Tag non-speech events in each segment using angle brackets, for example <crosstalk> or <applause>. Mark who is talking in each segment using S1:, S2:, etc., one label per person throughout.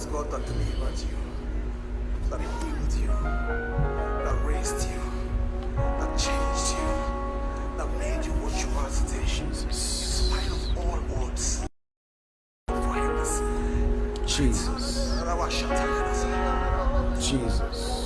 S1: was God that delivered you, that healed you, that raised you, that changed you, that made you what you are today. In spite of all odds. For.
S2: Jesus. Jesus.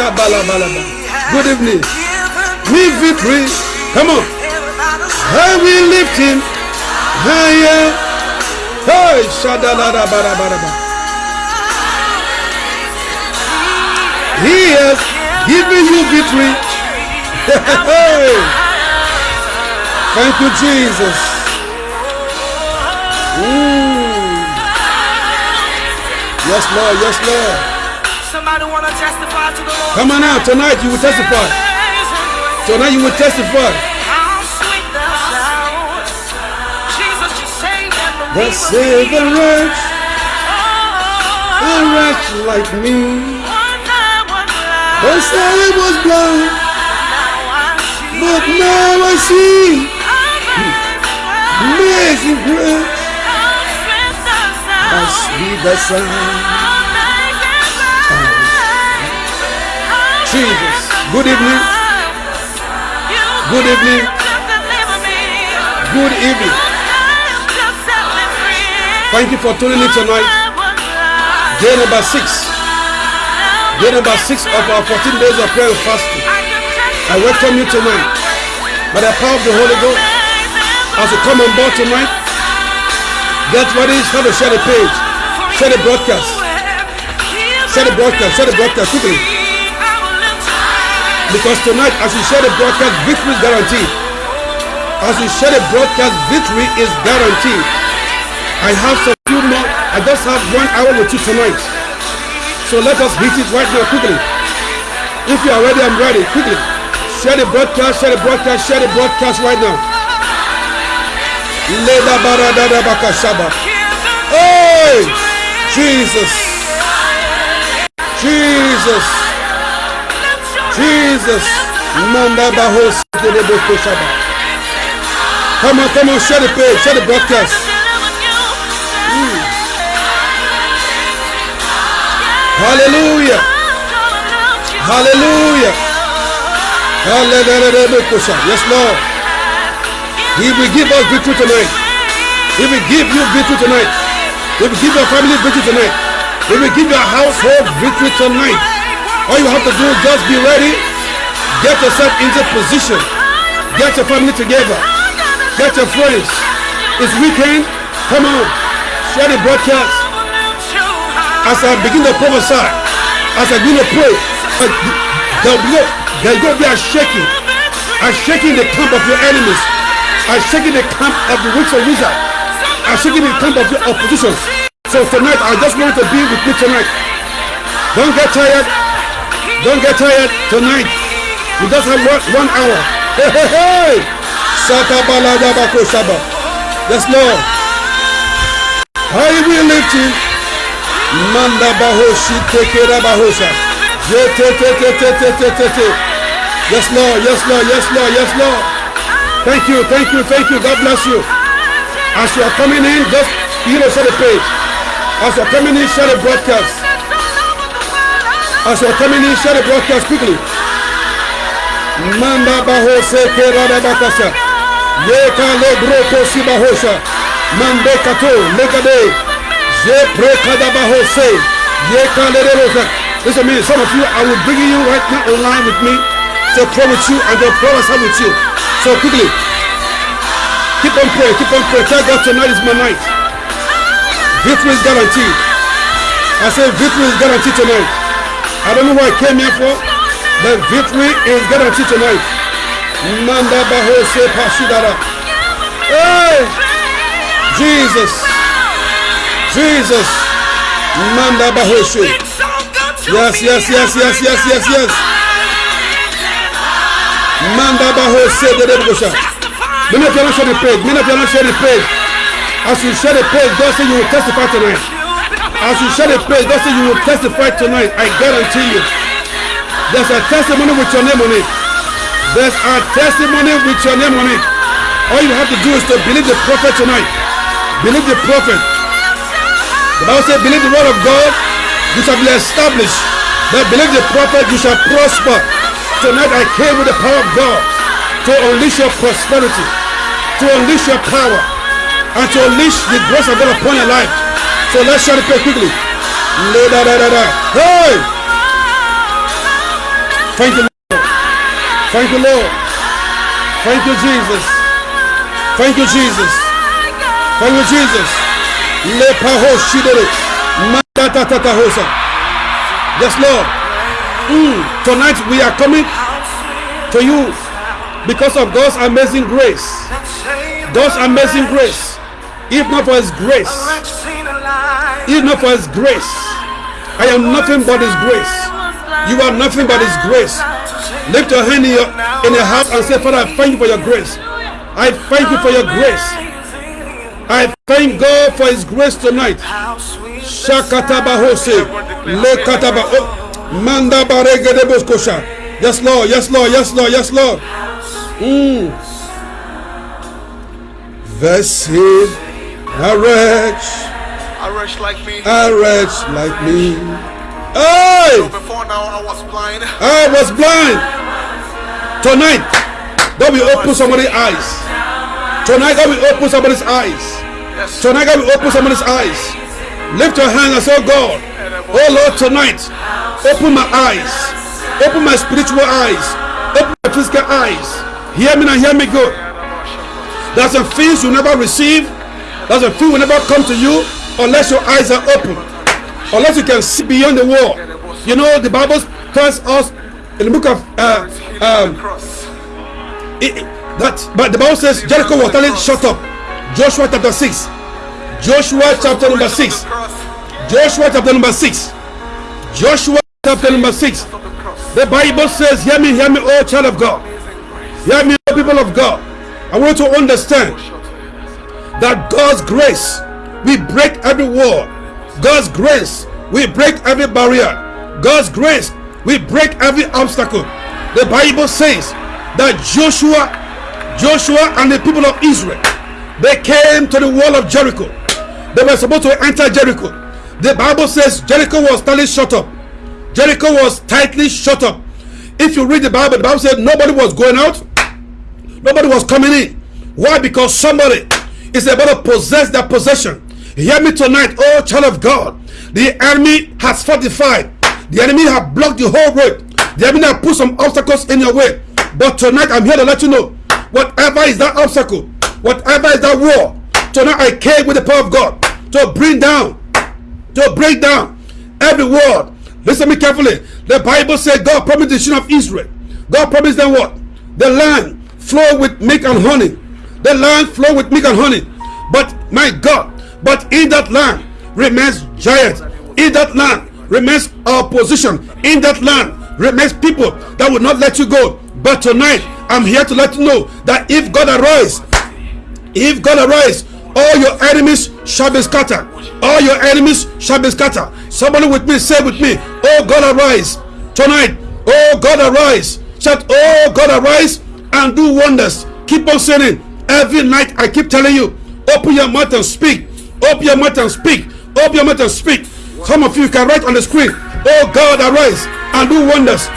S2: Good evening. Me victory. Come on. I will lift him higher. Hey, Shadalabarabaraba. He has given you victory. Hey. Thank you, Jesus. Ooh. Yes, Lord. Yes, Lord.
S1: Somebody want to testify to the.
S2: Come on out. Tonight you will testify. Tonight you will testify.
S1: The. Saved
S2: The wretch, a wretch like me. Once I was blind, but now I see amazing grace. How sweet the sound. Jesus. Good evening. Good evening. Good evening. Thank you for tuning in tonight. Day number six. Day number six of our 14 days of prayer and fasting. I welcome you tonight. By the power of the Holy Ghost, as you come on board tonight, get ready, start to share the page, share the broadcast, share the broadcast, share the broadcast quickly. Because tonight, as you share the broadcast, victory is guaranteed. As you share the broadcast, victory is guaranteed. I have some few more. I just have one hour with you tonight. So let us hit it right now quickly. If you are ready, I'm ready. Quickly. Share the broadcast, share the broadcast, share the broadcast right now. Leda. Hey! Jesus! Jesus! Jesus! Come on, come on, share the page, share the broadcast. Hmm. Hallelujah! Hallelujah! Hallelujah! Yes, Lord. He will give us victory tonight. He will give you victory tonight. He will give your family victory tonight. He will give your household victory tonight. All you have to do is just be ready. Get yourself into position. Get your family together. Get your friends. It's weekend. Come on. Share the broadcast. As I begin to prophesy, as I begin to pray, uh, there will be, there will be a shaking. A shaking the camp of your enemies. A shaking the camp of the witch and wizard. A shaking the camp of your opposition. So tonight, I just want to be with you tonight. Don't get tired. Don't get tired tonight. You just have one, one hour. Hey, hey, hey! Yes, Lord. I will lift you. Manda bahoshi tekera bahosha. Yes, Lord. Yes, Lord. Yes, Lord. Yes, Lord. Thank you. Thank you. Thank you. God bless you. As you are coming in, just, you know, share the page. As you are coming in, share the broadcast. As you are coming in, share the broadcast quickly. Manda bahose kerada bakasa. Yeka le broko si bahosha. Mande kato legade. Je prekada bahose. Yeka le rosa. Listen to me, some of you, I will bring you right now online with me to pray with you and to prophesy with you. So quickly, keep on praying, keep on praying. Tell God tonight is my night. Victory is guaranteed. I say victory is guaranteed tonight. I don't know what I came here for. The victory is guaranteed tonight. Manda bahose pashidara. Hey! Jesus. Jesus. Manda bahose. Yes, yes, yes, yes, yes, yes, yes. Manda bahose de debosha. Many of you are not sharing the page. Many of you are not sharing the page. As you share the page, God say you will testify tonight. As you share the page, God say you will testify tonight. I guarantee you. There's a testimony with your name on it. There's a testimony with your name on it. All you have to do is to believe the prophet tonight. Believe the prophet. The Bible says, believe the word of God, you shall be established. But believe the prophet, you shall prosper. Tonight I came with the power of God to unleash your prosperity, to unleash your power, and to unleash the grace of God upon your life. So let's the prayer quickly. Hey! Thank you, Lord. Thank you, Lord. Thank you, Jesus. Thank you, Jesus. Thank you, Jesus. Lepaho shidere. Mandatatatahosa. Yes, Lord. Mm, Tonight we are coming to you because of God's amazing grace. God's amazing grace. If not for His grace, if not for His grace, I am nothing but His grace. You are nothing but His grace. Lift your hand in your in your house and say, Father, I thank you for your grace. I thank you for your grace. I thank God for His grace tonight. Shakataba Hose, Lekataba, Manda Barege de Boskosha. Yes, Lord. Yes, Lord. Yes, Lord. Yes, Lord. Mm. Vessid, a wretch,
S1: A wretch like me.
S2: a wretch like me. Hey!
S1: Before now, I was blind.
S2: I was blind. Tonight, God will open somebody's eyes. Tonight, God will open somebody's eyes.
S1: Yes.
S2: Tonight, God will open somebody's eyes. Lift your hand and say, oh God, oh Lord, tonight, open my eyes. Open my spiritual eyes. Open my physical eyes. Hear me and hear me good. There's some things you never receive. There's a thing will never come to you unless your eyes are open. Unless you can see beyond the wall. You know, the Bible tells us in the book of uh, um, it, that but the Bible says Jericho was telling shut up. Joshua chapter 6. Joshua chapter number 6. Joshua chapter number 6. Joshua chapter number 6.
S1: The.
S2: Bible says, Hear me, hear me, oh child of God. Hear me, oh people of God. I want to understand that God's grace will break every wall. God's grace will break every barrier. God's grace will break every obstacle. The Bible says that Joshua, Joshua and the people of Israel, they came to the wall of Jericho. They were supposed to enter Jericho. The Bible says Jericho was tightly shut up. Jericho was tightly shut up. If you read the Bible, the Bible said nobody was going out, nobody was coming in. Why? Because somebody is about to possess their possession. Hear me tonight, oh child of God. The enemy has fortified. The enemy have blocked the whole road. The enemy have put some obstacles in your way. But tonight I'm here to let you know, whatever is that obstacle, whatever is that wall, tonight I came with the power of God to bring down to break down every word. Listen to me carefully. The Bible said God promised the children of Israel. God promised them what? The land flow with milk and honey. The land flow with milk and honey. But my God, but in that land, remains giant. In that land remains opposition. In that land remains people that will not let you go. But tonight, I'm here to let you know that if God arise, if God arise, all your enemies shall be scattered. All your enemies shall be scattered. Somebody with me, say with me, Oh God, arise tonight. Oh God, arise. Shout, Oh God, arise and do wonders. Keep on saying every night. I keep telling you, open your mouth and speak. Open your mouth and speak. Open your mouth and speak. Some of you can write on the screen, Oh God, arise and do wonders.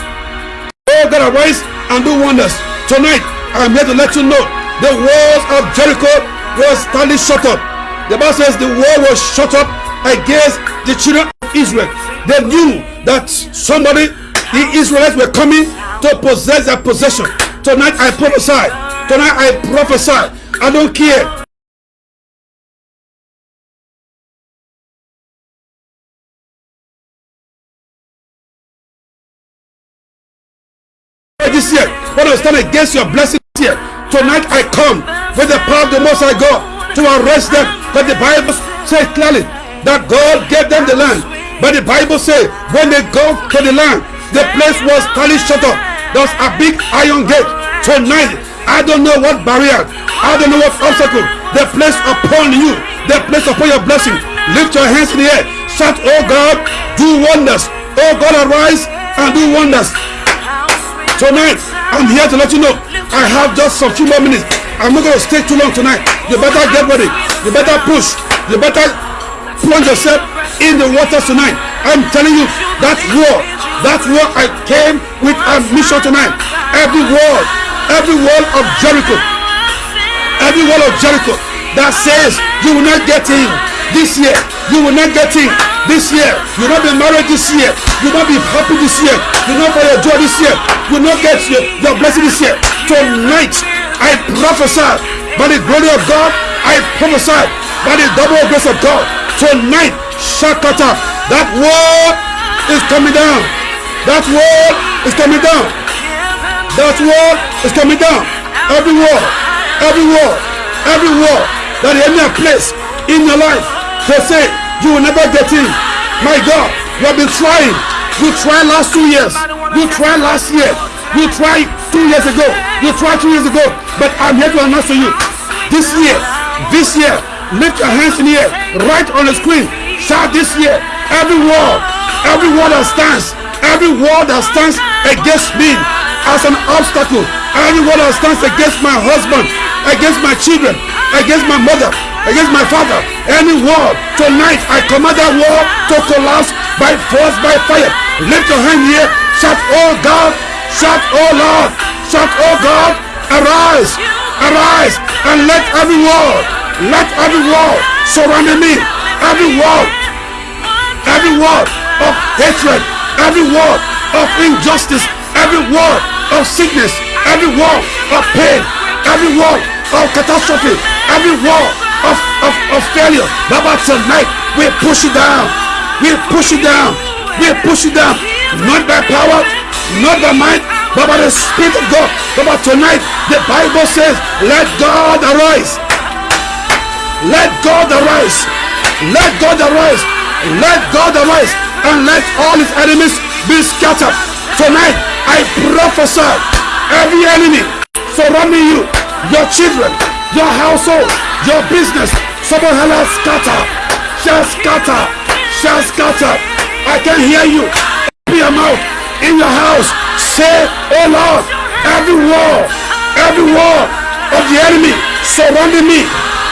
S2: Oh God, arise and do wonders. Tonight, I'm here to let you know the walls of Jericho was standing shut up. The Bible says the wall was shut up against the children of Israel. They knew that somebody, the Israelites, were coming to possess their possession. Tonight I prophesy. Tonight I prophesy. I don't care. This year, when I stand against your blessing here, tonight I come with the power of the Most High God to arrest them. But the Bible says clearly that God gave them the land. But the Bible says when they go to the land, the place was totally shut up. There's a big iron gate. Tonight, I don't know what barrier, I don't know what obstacle they place upon you, they place upon your blessing. Lift your hands in the air. Shout, Oh God, do wonders. Oh God, arise and do wonders. Tonight, I'm here to let you know I have just some few more minutes. I'm not going to stay too long tonight. You better get ready. You better push. You better plunge yourself in the water tonight. I'm telling you, that war, that war I came with a mission tonight. Every wall, every wall of Jericho, every wall of Jericho that says you will not get in this year, you will not get in this year, you will not be married this year, you will not be happy this year, you will not find your joy this year, you will not get your, your blessing this year. Tonight, I prophesy by the glory of God, I prophesy by the double grace of God. Tonight, Shakata, that wall is coming down. That wall is coming down. That wall is coming down. Every wall, every wall, every wall that the enemy has placed in your life to say you will never get in. My God, you have been trying. You tried last two years. You tried last year. You tried two years ago. You tried two years ago. But I'm here to announce to you. This year, this year, lift your hands in the air. Right on the screen. Shout this year. Every wall, every wall that stands, every wall that stands against me as an obstacle. Wall that stands against my husband, against my children, against my mother, against my father. Any wall tonight, I command that wall to collapse by force, by fire. Lift your hand here. Shout, oh God. Shout, oh Lord. Shout, oh God. Arise. Arise. And let every wall, let every wall surrounding me. Every wall. Every wall of hatred. Every wall of injustice. Every wall of sickness. Every wall of pain. Every wall of catastrophe. Every wall of, of, of failure. Baba, tonight we push it down. We push it down. We push it down. Not by power, not by might, but by the Spirit of God. Baba, tonight the Bible says, let God arise. Let God arise. Let God arise. Let God arise. And let all his enemies be scattered. Tonight, I prophesy every enemy surrounding you, your children, your household, your business, someone shall scatter, shall scatter, shall scatter. I can hear you. Open your mouth in your house. Say, Oh Lord, every wall, every wall of the enemy surrounding me,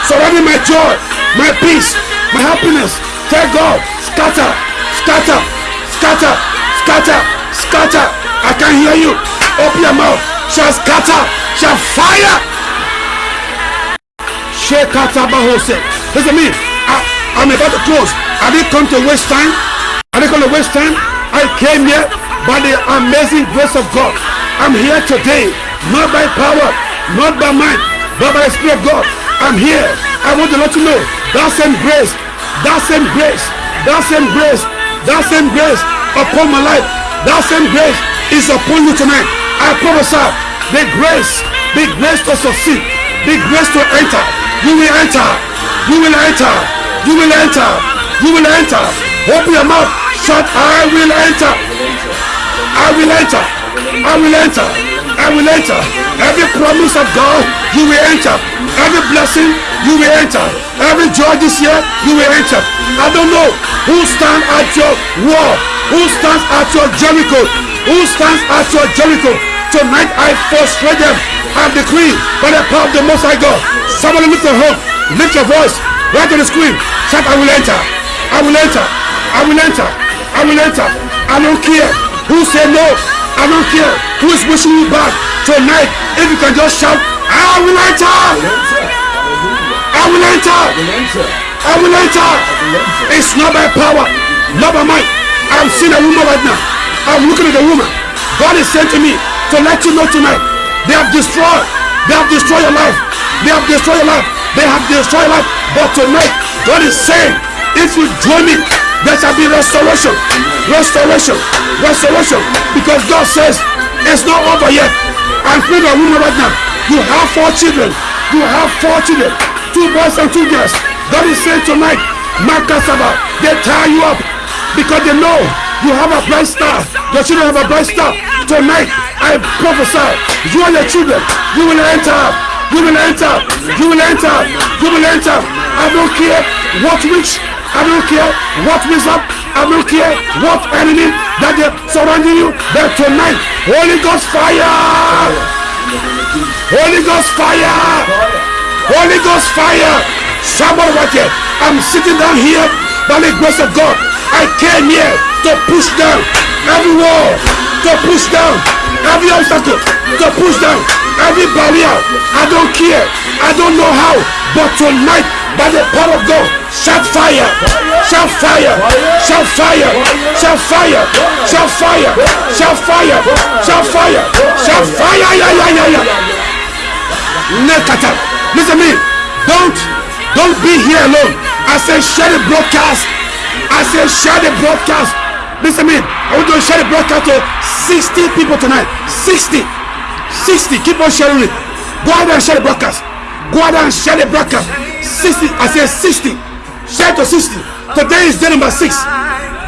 S2: surrounding my joy, my peace, my happiness. Tell God, scatter, scatter, scatter, scatter, scatter. I can hear you. Open your mouth. Shall scatter, shall fire. Shekatabahose. Listen to me. I, I'm about to close. I didn't come to waste time. I didn't come to waste time. I came here by the amazing grace of God. I'm here today, not by power, not by might, but by the Spirit of God. I'm here. I want to let you know that same grace, that same grace, that same grace, that same grace upon my life, that same grace is upon you tonight. I prophesy the grace, the grace to succeed, the grace to enter. You will enter. You will enter. You will enter. You will enter. Open your mouth. Shout, I will enter. I will enter. I will enter. I will enter. Every promise of God, you will enter. Every blessing, you will enter. Every joy this year, you will enter. I don't know who stands at your wall, who stands at your Jericho, who stands at your Jericho. Tonight I frustrate them and decree by the power of the Most High God. Somebody lift your hope, lift your voice, right to the screen. Shout, I will enter. I will enter. I will enter. I will enter. I don't care who said no. I don't care who is wishing you back. Tonight, if you can just shout, I will enter. I will enter. I will enter. It's not by power, not by might. I'm seeing a woman right now. I'm looking at the woman. God is saying to me to let you know tonight. They have destroyed. They have destroyed your life. They have destroyed your life. They have destroyed your life. But tonight, God is saying, if you join me, there shall be restoration. Restoration. Restoration. Because God says, it's not over yet. I'm speaking to a woman right now. You have four children. You have four children two boys and two girls. God is saying tonight, Makasaba, they tie you up because they know you have a bright star. Your children have a bright star. Tonight, I prophesy, you and your children, you will enter. You will enter. You will enter. You will enter. I don't care what witch. I don't care what wizard. I don't care what enemy that they surrounding you. But tonight, Holy Ghost fire. Holy Ghost fire. Holy Ghost fire. Somebody right here. I'm sitting down here by the grace of God. I came here to push down every wall, to push down every obstacle, to push down every barrier. I don't care. I don't know how. But tonight, by the power of God, shout fire, shout fire, shout fire, shout fire, shout fire, shout fire, shout fire, shout fire, yeah, yeah, yeah, yeah. Nekata. Listen to me. Don't don't be here alone. I say share the broadcast. I say share the broadcast. Listen to. I want to share the broadcast to 60 people tonight. 60. 60. Keep on sharing it. Go out and share the broadcast. Go out and share the broadcast. 60. I say 60. Share to 60. Today is day number six.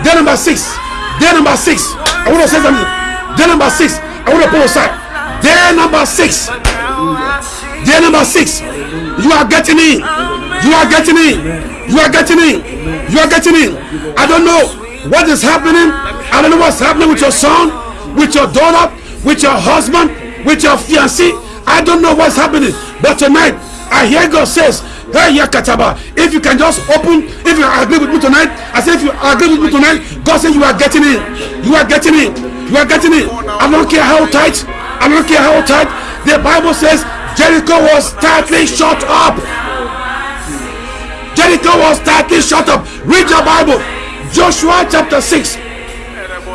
S2: Day number six. Day number six. I want to say something. Day number six. I want to pull aside. Day number six. Day number six. You are getting in. You are getting in. You are getting in. You are getting in. I don't know what is happening. I don't know what's happening with your son, with your daughter, with your husband, with your fiancé. I don't know what's happening. But tonight, I hear God says, Hey, Yakataba, if you can just open, if you agree with me tonight, I say, if you agree with me tonight, God says you are getting in. You are getting in. You are getting in. I don't care how tight. I don't care how tight. The Bible says Jericho was tightly shut up. Jericho was tightly shut up. Read your Bible. Joshua chapter 6.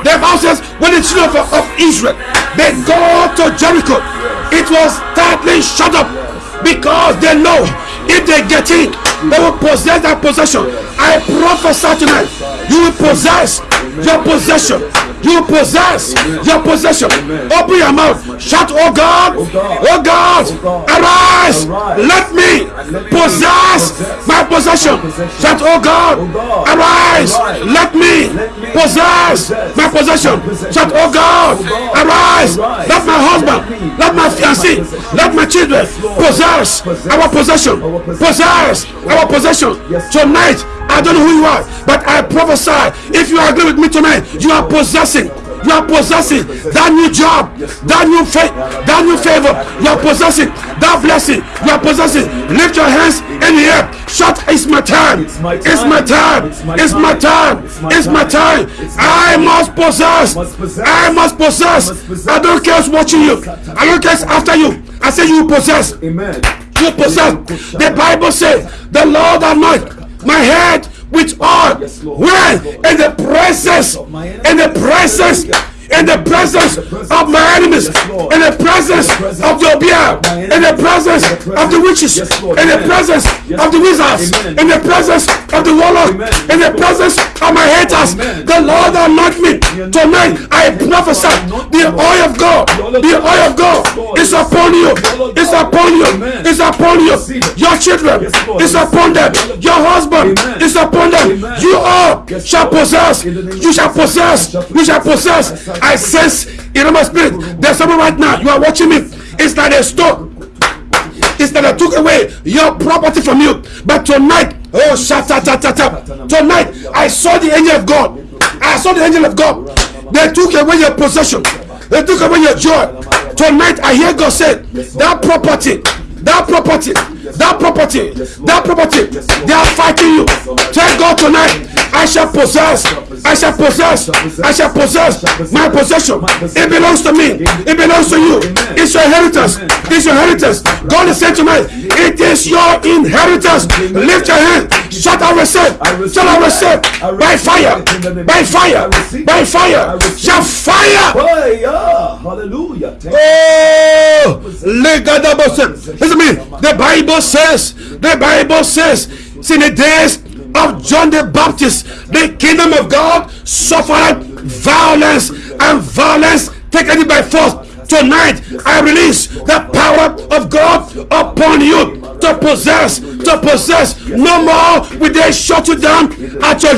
S2: The Bible says, when the children of, of Israel they go to Jericho, it was tightly shut up because they know if they get in, they will possess that possession. I prophesy tonight, you will possess your possession. You possess your possession. Open your mouth. Shout, Oh God, oh God, arise. Let me possess my possession. Shout, Oh God, arise. Let me possess my possession. Shout, Oh God, arise. Let my husband, let my fiancé, let my children possess our possession. Possess our possession. Tonight, I don't know who you are, but I prophesy. If you agree with me tonight, you are possessing. You are possessing that new job, that new faith, that new favor. You are possessing that blessing. You are possessing. Lift your hands in the air. Shout, it's my time. It's my time. It's my time. It's my time. I must possess. I must possess. I don't care who's watching you. I don't care after you. I say you possess.
S3: Amen.
S2: You possess. The Bible says, the Lord anoint my head with oil.
S3: Yes,
S2: When? In the presence. In the presence. In the presence of my enemies, in the presence of the Obeah, in the presence of the witches, in the presence of the wizards, in the presence of the warlock, in the presence of my haters. The Lord anoint me tonight. I prophesy the oil of God, the oil of God is upon you, is upon you, is upon you. Your children is upon them. Your husband is upon them. You all shall possess. You shall possess. You shall possess. I sense in my spirit. There's someone right now. You are watching me. It's like a stone. It's that I took away your property from you. But tonight, oh shata ta ta ta. Tonight, I saw the angel of God. I saw the angel of God. They took away your possession. They took away your joy. Tonight, I hear God say that property that property, that property, that property, they are fighting you. Tell God tonight, I shall possess, I shall possess, I shall possess my possession. It belongs to me, it belongs to you. It's your inheritance, it's your inheritance. God is saying tonight, it is your inheritance. Lift your hand, shout I receive, shout I receive by fire, by fire, by fire, shall fire.
S3: Hallelujah.
S2: Oh, listen to me. The Bible says, the Bible says, in the days of John the Baptist, the kingdom of God suffered violence, and violence taken it by force. Tonight, I release the power of God upon you to possess, to possess. No more will they shut you down at your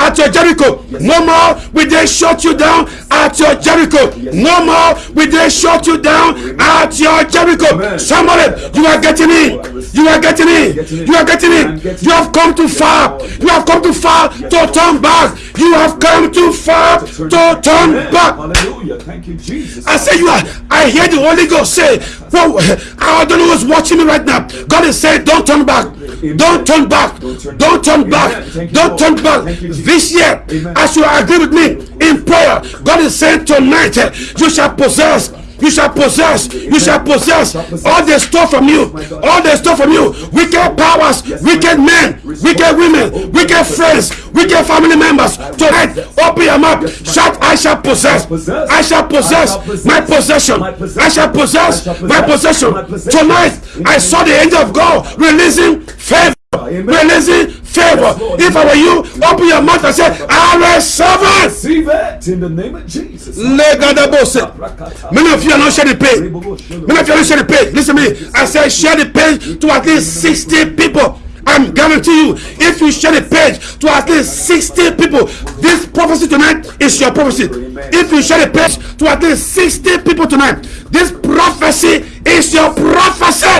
S2: at your Jericho. No more will they shut you down at your Jericho. No more will they shut you down at your Jericho. Somebody, you are oh, getting in. You are getting in. You are getting in. You have come too far. You have come too far to turn back. You have come too far to turn back.
S3: Hallelujah. Thank you, Jesus.
S2: I say you are. I hear the Holy Ghost say, well, I don't know who's watching me right now. God is saying, don't turn back. Don't turn back. Don't turn back. Don't turn back. This year, as you agree with me in prayer, God is saying tonight, eh, you shall possess you shall possess you shall possess all the stuff from you all the stuff from you. Wicked powers wicked men wicked women wicked friends wicked family members. Tonight open your mouth. Shout i shall possess. I shall possess. My possession. I shall possess my possession. Tonight i saw the angel of god releasing favor releasing favor if i were you open your mouth and say i receive it
S3: Receive it in the name of Jesus.
S2: Many of you are not sharing the page. Many of you are not sharing the page. Listen to me. I said share the page to at least 60 people. I'm guarantee you, if you share the page to at least 60 people, this prophecy tonight is your prophecy. If you share the page to at least 60 people tonight, this prophecy is your prophecy.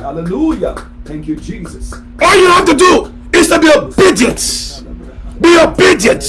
S3: Hallelujah. Thank you, Jesus.
S2: All you have to do is to be obedient. Be obedient.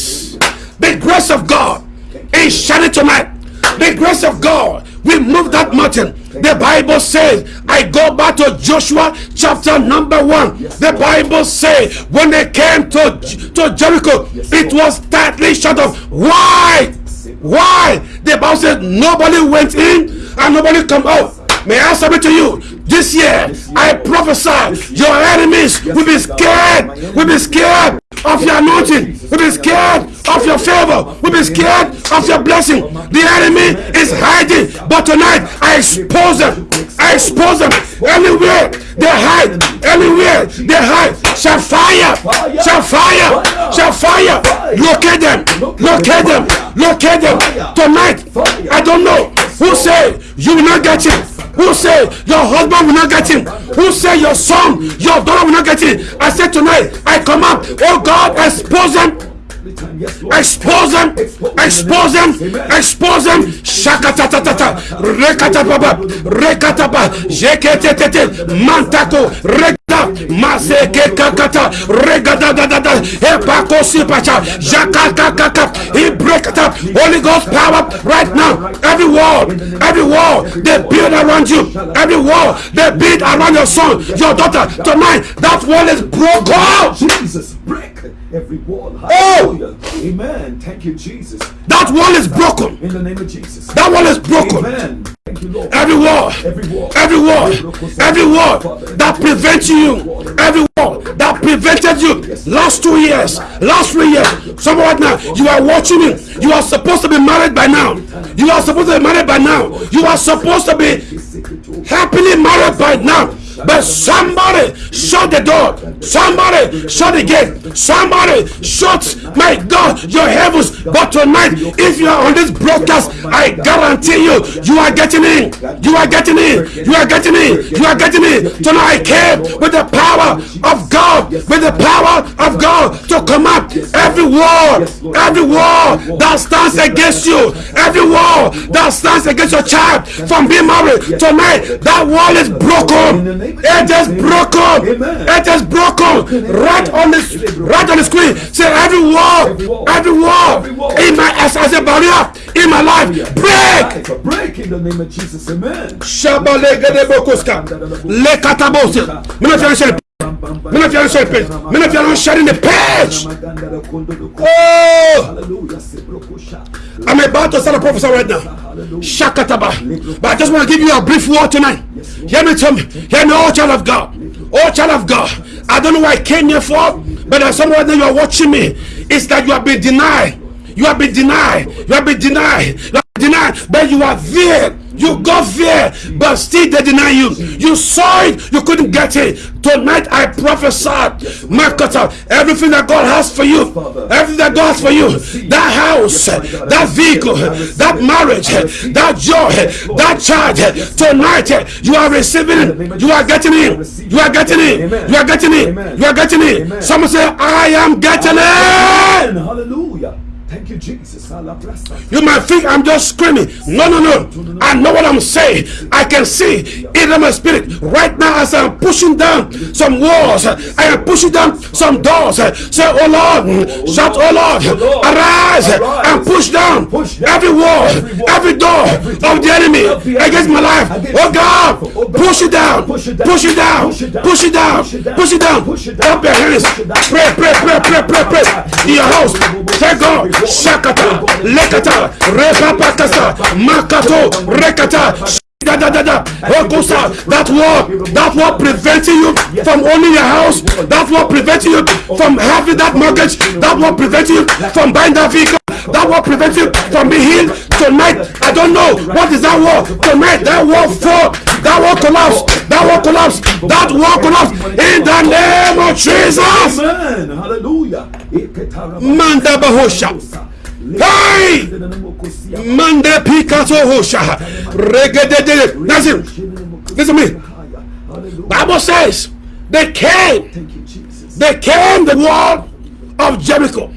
S2: The grace of God is shining tonight. The grace of God will move that mountain. The Bible says, I go back to Joshua chapter number one. The Bible says, when they came to, to Jericho, it was tightly shut off. Why? Why? The Bible says nobody went in and nobody come out. May I submit to you this year? I prophesy your enemies will be scared, will be scared of your anointing, will be scared of your favor, will be scared of your blessing. The enemy is hiding, but tonight I expose them. I expose them anywhere they hide, anywhere they hide. Shall fire, shall fire, shall fire. Locate them, locate them, locate them. Tonight, I don't know who say you will not get it. Who say your husband will not get him? Who say your son, your daughter will not get him? I said tonight, I come up. Oh God, expose them expose them expose them expose them shakatatatata. Rekatapapa. Rekatapa. Jeketetete mantako maseke kakata regadadadada epakosipacha jakakakaka he break it up holy ghost power right now every wall every wall they build around you every wall they build around your son your daughter tonight that wall is broken
S3: Jesus, break every wall.
S2: Oh!
S3: Amen. Thank you, Jesus.
S2: that wall is broken
S3: In the name of Jesus.
S2: that wall is broken
S3: Amen. Thank you, Lord.
S2: every wall
S3: Every wall.
S2: every wall every wall that prevents you wall that prevented you last two years, last three years. Some right now, you are watching it. You are supposed to be married by now. You are supposed to be married by now. You are supposed to be happily married by now. But somebody shut the door. Somebody shut the gate. Somebody shut, my God, your heavens. But tonight, if you are on this broadcast, I guarantee you, you are getting in. You are getting in. You are getting in. You are getting in. Tonight I came with the power of God, with the power of God to come up every wall, every wall that stands against you, every wall that stands against your child from being married. Tonight, that wall is broken. It is broken. It is broken. Right on the right on the screen. Say every wall, every wall in my as, as a barrier in my life break.
S3: Break in the name of Jesus. Amen.
S2: Shabalegedebokoska. Lekatabose. Mena fiyan share. Mena fiyan share page. Mena fiyan sharing the page. Oh, I'm about to start a prophesy right now. Shakataba. But I just want to give you a brief word tonight. Hear me, tell me. Hear me, oh child of God. Oh child of God. I don't know why I came here for, but there's someone that you are watching me. It's that you have been denied. You have been denied. You have been denied. You have been denied. But you are there. You go there, but still they deny you. You saw it, you couldn't get it. Tonight I prophesy, Makata, everything that God has for you, everything that God has for you, that house, that vehicle, that marriage, that joy, that child, tonight you are receiving it. You are getting it. You are getting it. You are getting it. You are getting it. Someone say, I am getting it.
S3: Hallelujah. Thank you, Jesus.
S2: You might think I'm just screaming. No, no, no. I know what I'm saying. I can see it in my spirit right now as I'm pushing down some walls. I am pushing down some doors. Say, Oh Lord, oh, shout, Oh Lord, oh, arise and push down every wall, every door of the enemy against my life. Oh, oh God, push it down, push it down, push it down, push it down. Up your hands. Pray, pray, pray, pray, pray, pray. In your house. Thank God. Shakata, Lekata, Repapakasa, Makato, Rekata. Da, da, da, da. Okosa, that war, that war preventing you from owning your house, that war preventing you from having that mortgage, that war preventing you from buying that vehicle, that war preventing you from being healed. Tonight, I don't know what is that war. Tonight, that war fall, that war collapse, that war collapse, that war collapse in the name of Jesus.
S3: Amen. Hallelujah.
S2: Manda bahosha. Hey! Mande Picasso Hosha. Regedede. That's it. Listen to me. Bible says they came.
S3: Thank you, Jesus.
S2: They came the wall of Jericho.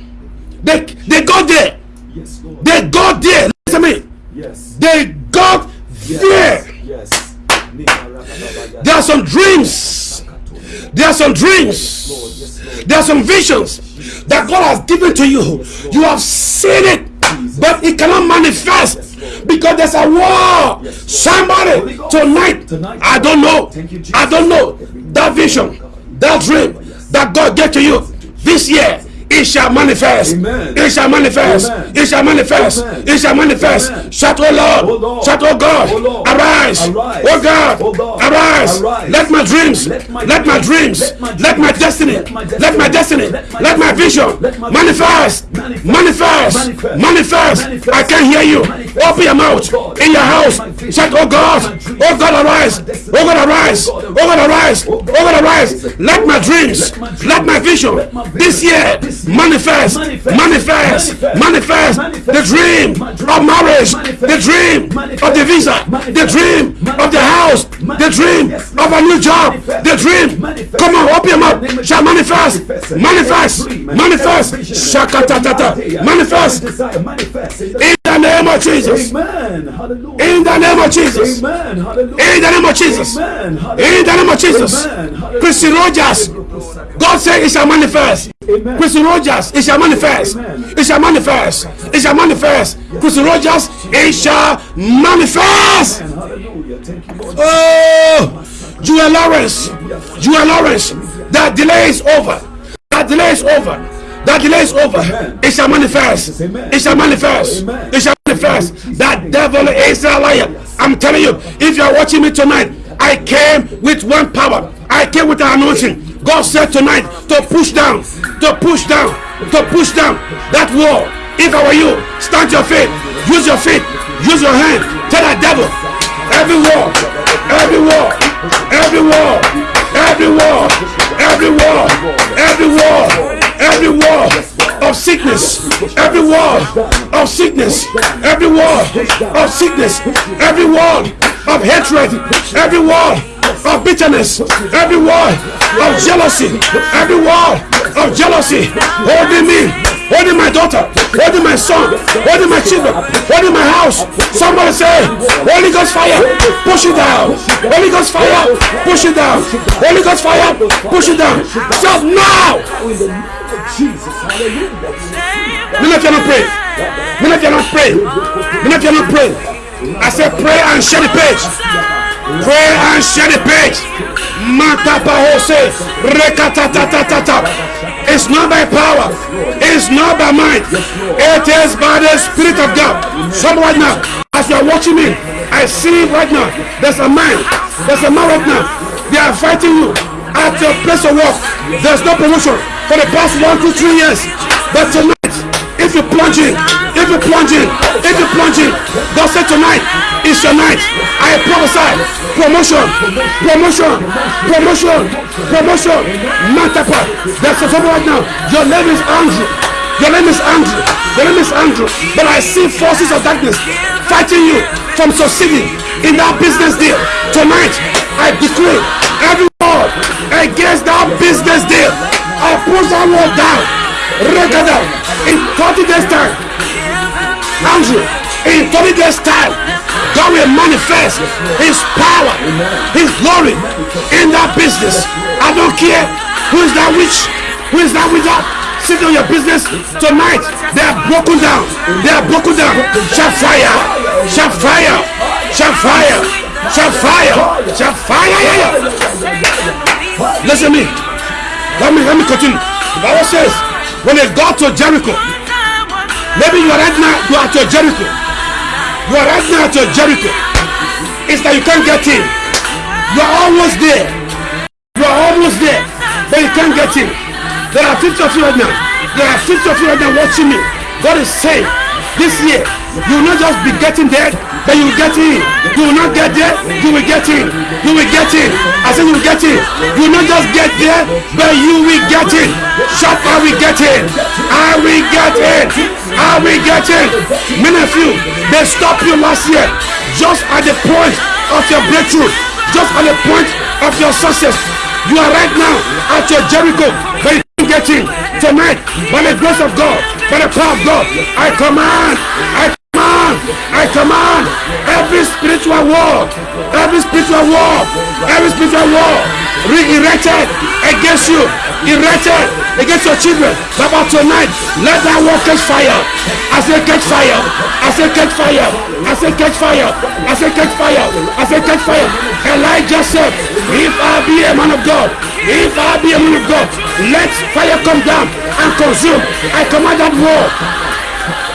S2: They they got there.
S3: Yes, Lord.
S2: They got there. Listen to me.
S3: Yes.
S2: They got there.
S3: Yes.
S2: There are some dreams. There are some dreams. There are some visions that God has given to you. You have seen it, but it cannot manifest because there's a war. Somebody tonight, I don't know. I don't know that vision, that dream that God gave to you this year. It shall manifest.
S3: Amen.
S2: It shall manifest.
S3: Amen.
S2: It shall manifest.
S3: Amen.
S2: It shall manifest.
S3: Amen.
S2: Shout, oh Lord.
S3: Oh Lord.
S2: Shout, oh God.
S3: Oh Lord.
S2: Arise.
S3: Arise.
S2: Oh God.
S3: Oh God.
S2: Arise.
S3: Arise.
S2: Let my dreams.
S3: Let my
S2: Let my
S3: dreams. Let my
S2: Let my destiny.
S3: Let my
S2: Let my
S3: destiny. Let my
S2: Let my vision.
S3: Let my
S2: Manifest. Manifest.
S3: Manifest.
S2: Manifest.
S3: Manifest.
S2: I can hear you.
S3: Manifest.
S2: Open your mouth.
S3: Oh
S2: In your house. Shout, oh God.
S3: O.
S2: Oh God, arise.
S3: O.
S2: Oh God, arise.
S3: Oh
S2: Oh
S3: God,
S2: arise.
S3: Oh God,
S2: oh,
S3: arise.
S2: Let my dreams.
S3: Let my dreams.
S2: Let my vision.
S3: Let my vision.
S2: This year. Manifest.
S3: Manifest.
S2: Manifest. The dream of marriage. The dream of the visa. The dream of the house. The dream of a new job. The dream. Come on, open your mouth. Shall manifest.
S3: Manifest.
S2: Manifest.
S3: Every dream,
S2: Manifest.
S3: every vision,
S2: Shakatatata. Manifest.
S3: every desire, manifest. In the-
S2: name of Jesus.
S3: Amen. Hallelujah.
S2: In the name of Jesus.
S3: Amen. Hallelujah.
S2: In the name of Jesus.
S3: Amen. Hallelujah.
S2: In the name of Jesus. Chrissy Rogers. God said it shall manifest.
S3: Amen.
S2: Chrissy Rogers, it shall manifest. It shall manifest. It shall manifest. Christian Rogers, it shall manifest. Oh, Joel Lawrence, Joel Lawrence, that delay is over. That delay is over. That delay is over. It shall manifest. It shall manifest. It shall manifest. That devil is a liar. I'm telling you, if you are watching me tonight, I came with one power. I came with an anointing God said tonight to push down, to push down, to push down that wall. If I were you, stand your feet, use your feet, use your hand, tell that devil, every wall, every wall, every wall, every wall, every wall, every wall, every wall of sickness, every wall of sickness, every wall of sickness, every wall of hatred, every wall of bitterness, every wall of jealousy, every wall of jealousy holding me, holding my daughter, holding my son, holding my children, holding my house. Somebody say, Holy Ghost fire, push it down. Holy Ghost fire, push it down. Holy Ghost fire, push it down. Stop now.
S3: Jesus. Hallelujah.
S2: Many of you not pray. Many of you not pray. Many of you not pray. I said pray and share the page. Pray and share the page. It's not by power. It's not by might. It is by the Spirit of God. Some right now, as you are watching me, I see right now, there's a man. There's a man right now. They are fighting you at your place of work. There's no promotion for the past one to three years. But tonight, if you plunge in, if you plunge in, if you plunge in, God said tonight is your night. I prophesy promotion, promotion, promotion, promotion. Mantapa. There's a someone right now. Your name is Andrew. Your name is Andrew. Your name is Andrew. But I see forces of darkness fighting you from succeeding in that business deal. Tonight, I decree every word against that business deal. I push that word down. Regada. In 30 days time. Andrew, in 30 days time, God will manifest His power, His glory in that business. I don't care who is that witch, who is that wizard sitting on your business tonight. They are broken down. They are broken down. Shall fire, shall fire, shall fire, shall fire, shall fire. Listen to me. Let me let me continue. The Bible says when they got to Jericho, maybe you are right now you are at your Jericho. You are right now at your Jericho. It's that you can't get in. You are almost there. You are almost there, but you can't get in. There are 50 of you right now. There are 50 of you right now watching me. God is saying, this year, you will not just be getting there, but you will get in. You will not get there, you will get in. You will get in. I said you will get in. You will not just get there, but you will get in. Shout, I will get in. I will get in. I will get in. Many of you, they stopped you last year just at the point of your breakthrough, just at the point of your success. You are right now at your Jericho, but you can't get in. Tonight, by the grace of God, by the power of God, I command, I command, I command. Every spiritual war, every spiritual war, every spiritual war re-erected against you, erected against your children. But tonight, let that war catch fire. I say catch fire. I say catch fire. I say catch fire. I say catch fire. I say catch fire. Elijah said, if I be a man of God, if I be a man of God, let fire come down and consume. I command that war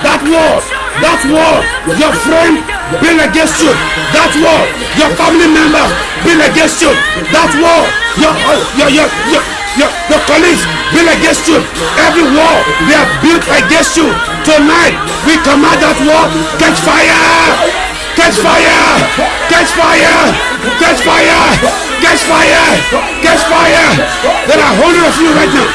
S2: that war, that war, your friend bring against you, that war, your family member bring against you, that war, your your your your your, your colleagues bring against you, every wall they have built against you. Tonight we command that wall catch fire. Catch fire! Catch fire! Catch fire! Catch fire! Catch fire! There are hundreds of you right now.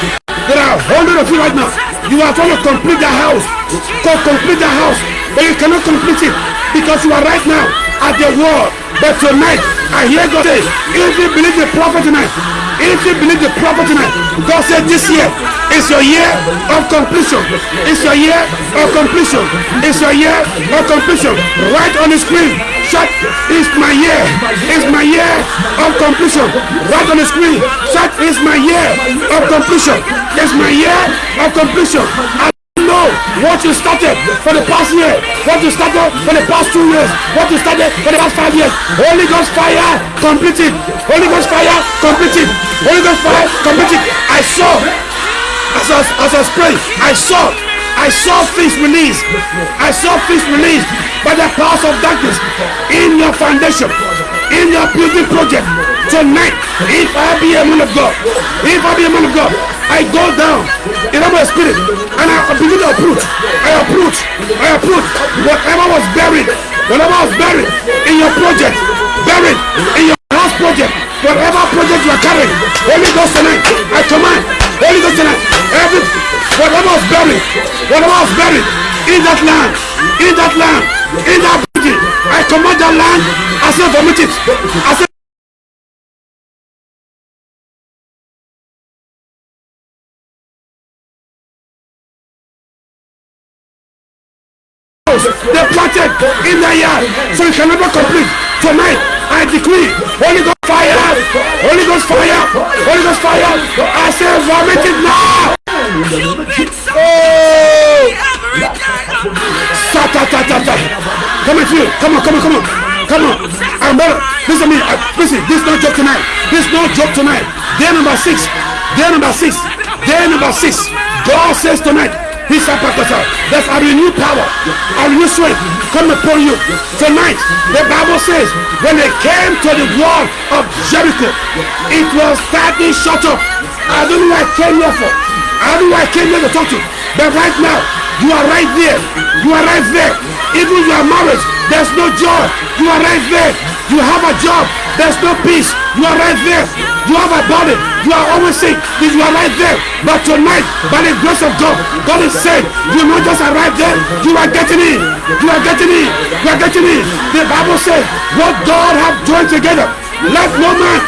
S2: There are hundreds of you right now. You are trying to complete the house. Go complete the house. But you cannot complete it because you are right now at the wall. But tonight, I hear God say, if you believe the prophet tonight, if you believe the prophet tonight, God said this year is your year of completion. It's your year of completion. It's your year of completion. Write on the screen. Shut my year. Is my year of completion. Write on the screen. Shut my year of completion. Is my year of completion. What you started for the past year, what you started for the past two years, what you started for the past five years. Holy Ghost fire, complete it. Holy Ghost fire, complete it. Holy Ghost fire, complete it. I saw, as I as I was praying, I saw, I saw things released. I saw things released by the powers of darkness in your foundation, in your building project. Tonight, if I be a man of God, if I be a man of God, I go down in my spirit and I begin to uproot. I uproot. I uproot whatever was buried, whatever was buried in your project, buried in your house project, whatever project you are carrying. Holy Ghost tonight, I command. Holy Ghost tonight, every whatever was buried, whatever was buried in that land, in that land, in that building, I command that land. I say vomit it. I say they planted in the yard so you can never complete. Tonight i decree holy ghost fire holy ghost fire holy ghost fire. I say vomit it now. Oh ta ta ta come on come on come on come on. Come on. I'm better listen to me. Uh, listen this is not joke tonight. This is not joke tonight. Day number six. Day number six. Day number six. God says tonight He's a There's a renewed power, a renewed strength come upon you. Tonight, the Bible says, when they came to the wall of Jericho, it was tightly shut up. I don't know what I came here for. I don't know what I came here to talk to. But right now, you are right there. You are right there. Even your marriage, there's no joy. You are right there. You have a job. There's no peace. You are right there. You have a body. You are always sick. You are right there. But tonight, by the grace of God, God is saying, you not just arrive there. You are getting in. You are getting in. You are getting in. The Bible says, what God have joined together, let no man,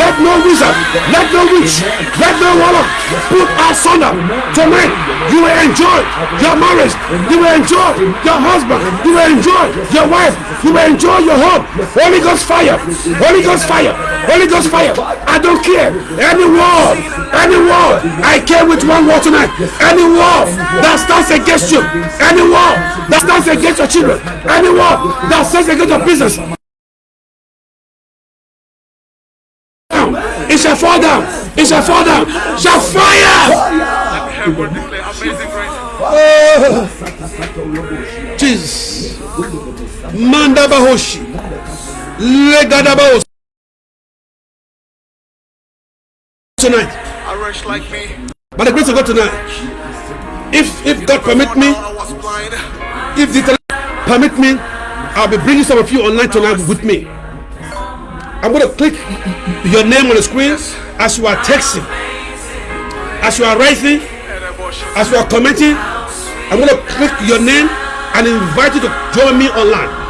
S2: let no wizard, let no witch, let no warlock put asunder. Tonight, you will enjoy your marriage. You will enjoy your husband. You will enjoy your wife. You will enjoy your home. Holy Ghost fire. Holy Ghost fire. Holy Ghost fire. I don't care. Any war, any war. I care with one war tonight. Any war that stands against you. Any war that stands against your children. Any war that stands against your business. Manda bahoshi. Legada. Tonight.
S1: I rush like me.
S2: By the grace of God tonight. If if God permit me,
S1: I was blind.
S2: if the permit me, I'll be bringing some of you online tonight with me. I'm going to click your name on the screen as you are texting, as you are writing, as you are commenting. I'm going to click your name and invite you to join me online.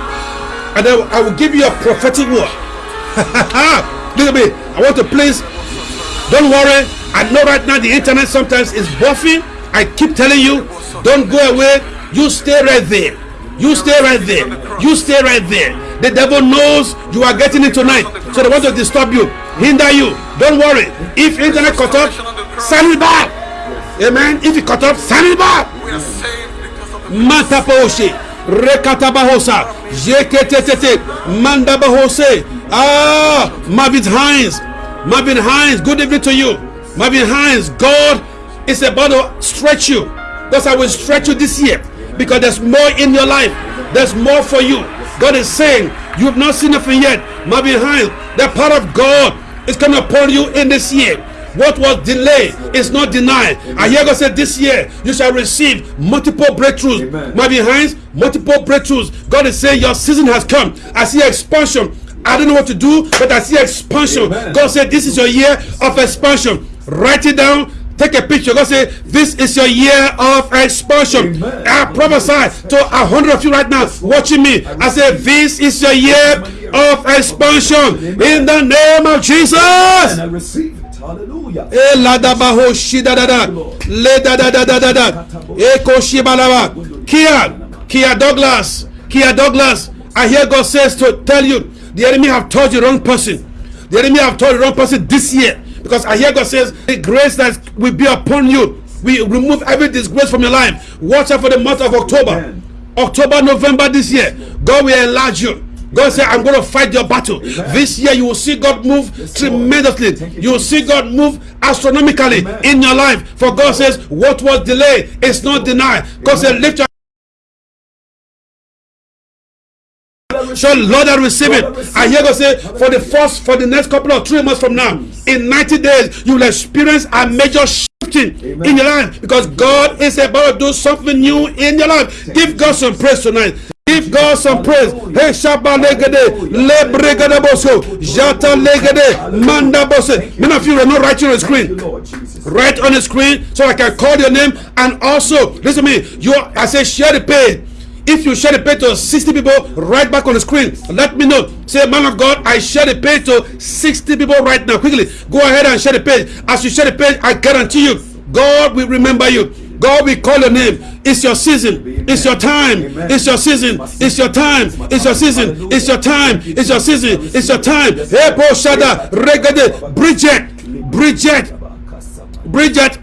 S2: And then I will give you a prophetic word. <laughs> At me. I want to please. Don't worry. I know right now the internet sometimes is buffing. I keep telling you, don't go away. You stay right there. You stay right there. You stay right there. The devil knows you are getting it tonight. So they want to disturb you, hinder you. Don't worry. If internet cut off, send it back. Amen. If it cut off, send it back.
S1: We
S2: Rekatabahosa. Jeketetete. Mandabahose. Ah, Marvin Hines. Marvin Hines, good evening to you. Marvin Hines, God is about to stretch you. That's how we stretch you this year. Because there's more in your life. There's more for you. God is saying, you have not seen nothing yet. Marvin Hines, the power of God is coming upon you in this year. What was delayed is not denied. I hear God said this year you shall receive multiple breakthroughs.
S3: Amen.
S2: Marvin Hines, multiple breakthroughs. God is saying your season has come. I see expansion. I don't know what to do, but I see expansion.
S3: Amen.
S2: God said this is your year of expansion. Write it down. Take a picture. God said, This is your year of expansion.
S3: Amen.
S2: I prophesy to a hundred of you right now watching me. I said, This is your year of expansion in the name of Jesus.
S3: Hallelujah.
S2: E la da ba shi da da da. Le da da da da da da. E eh, ko shi. Kia, Kia Douglas, Kia Douglas. I hear God says to tell you, the enemy have told you wrong person. The enemy have told you wrong person this year. Because I hear God says, the grace that will be upon you. We remove every disgrace from your life. Watch out for the month of October. October, November this year, God will enlarge you. God said, I'm going to fight your battle. This year, you will see God move tremendously.
S3: You,
S2: You will see God move astronomically
S3: Amen.
S2: in your life. For God says, What was delayed is not denied. God said, Lift your So Lord, I receive it. I hear God say, for the first, for the next couple of three months from now, in 90 days, you will experience a major shifting in your life because God is about to do something new in your life. Give God some praise tonight. Give God some praise. Hey, Shabba Legede, Lebregede Boso, Jata Legede, Manda Bose. Many of you are not writing on the screen. Write on the screen so I can call your name. And also, listen to me. You, I say, share the page. If you share the page to 60 people, write back on the screen. Let me know. Say, man of God, I share the page to 60 people right now. Quickly, go ahead and share the page. As you share the page, I guarantee you, God will remember you. God will call your name. It's your season. It's your time. It's your season. It's your time. It's your season. It's your time. It's your season. It's your time. Ebo Shada Regade Bridget. Bridget. Bridget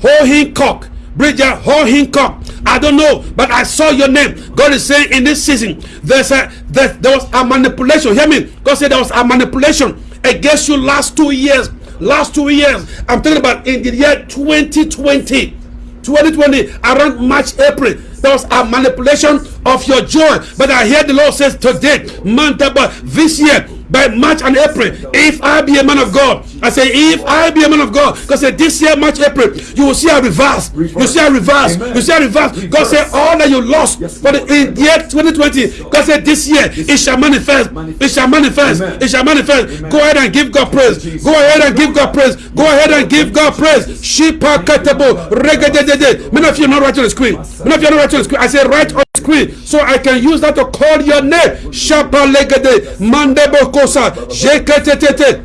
S2: Hohincock. Bridget Hohincock. I don't know, but I saw your name. God is saying in this season, there's a there, there was a manipulation. Hear me? God said there was a manipulation against you last two years. Last two years. I'm talking about in the year 2020. 2020 around March, April. There was a manipulation of your joy. But I hear the Lord says today, month this year, by March and April, if I be a man of God, I say, if I be a man of God, because this year, March, April, you will see a reverse. You see a reverse. You see a reverse. God said, all that you lost for the in year 2020, God said, this year it shall manifest. It shall manifest. It shall manifest. Go ahead and give God praise. Go ahead and give God praise. Go ahead and give God praise. Shipa katabo regedede. Many of you are not writing on the screen. Many of you are not writing on the screen. I say, write on screen so I can use that to call your name. Shapa legede mandebo kosa jeketete.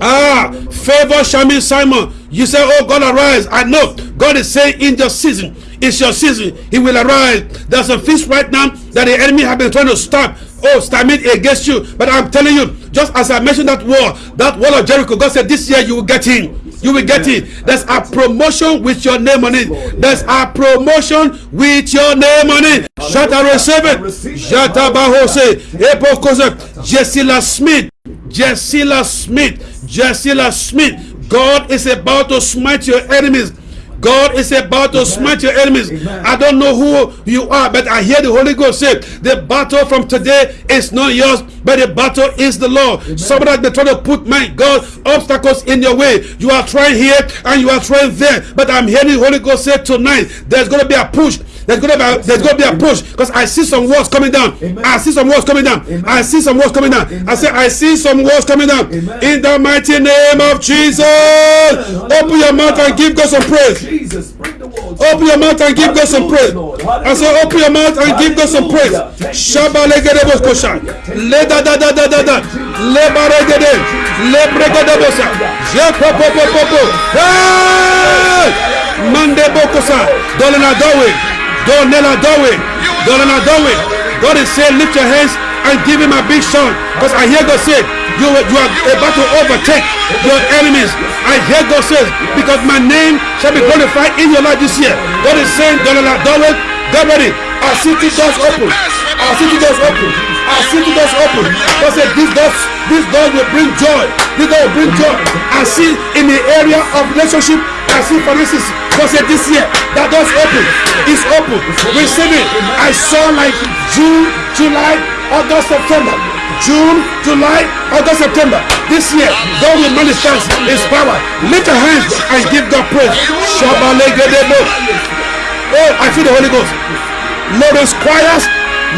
S2: Ah, favor Shami Simon. You say, Oh God, arise. I know God is saying in your season, it's your season. He will arise. There's a feast right now that the enemy have been trying to stop. Oh, it against you. But I'm telling you, just as I mentioned that war, that wall of Jericho, God said this year you will get in. You will get it. There's a promotion with your name on it. There's a promotion with your name on it. Shut up, receive it. Jata Bahose, Epokose, Jessila Smith, Jessila Smith, Jessila Smith. God is about to smite your enemies. God is about to smite your enemies. I don't know who you are, but I hear the Holy Ghost say, the battle from today is not yours, but the battle is the Lord. Somebody has been trying to put, my God, obstacles in your way. You are trying here and you are trying there, but I'm hearing the Holy Ghost say tonight, there's going to be a push. There's gonna be a, there's gonna be a push because I see some walls coming down. I see some walls coming down. I see some walls coming down. I say I see some walls coming down. In the mighty name of Jesus, open your mouth and give God some praise.
S3: Jesus, bring the walls.
S2: Open your mouth and give God some praise. I say open your mouth and give God some praise. Shaba legede boskosha. Le da da da da da da. Le baregede. Le bregede bosa. Je po po po po po. Hey! Mande bokosa. Dolena dowe. Donela dowe. Dolena dowe. God is saying lift your hands and give him a big shout. Because I hear God say you, you are about to overtake your enemies. I hear God says, because my name shall be glorified in your life this year. God is saying, Dolala dowe. Get ready. Our city doors open. Our city doors open. Our city doors open. God said, this doors, this door will bring joy. This door will bring joy. I see in the area of relationship, I see finances. God said this year, that door's open. It's open. Receive it. I saw like June, July, August, September. June, July, August, September. This year, God will manifest His power. Lift your hands and give God praise. Oh, I feel the Holy Ghost. Lawrence Choirs,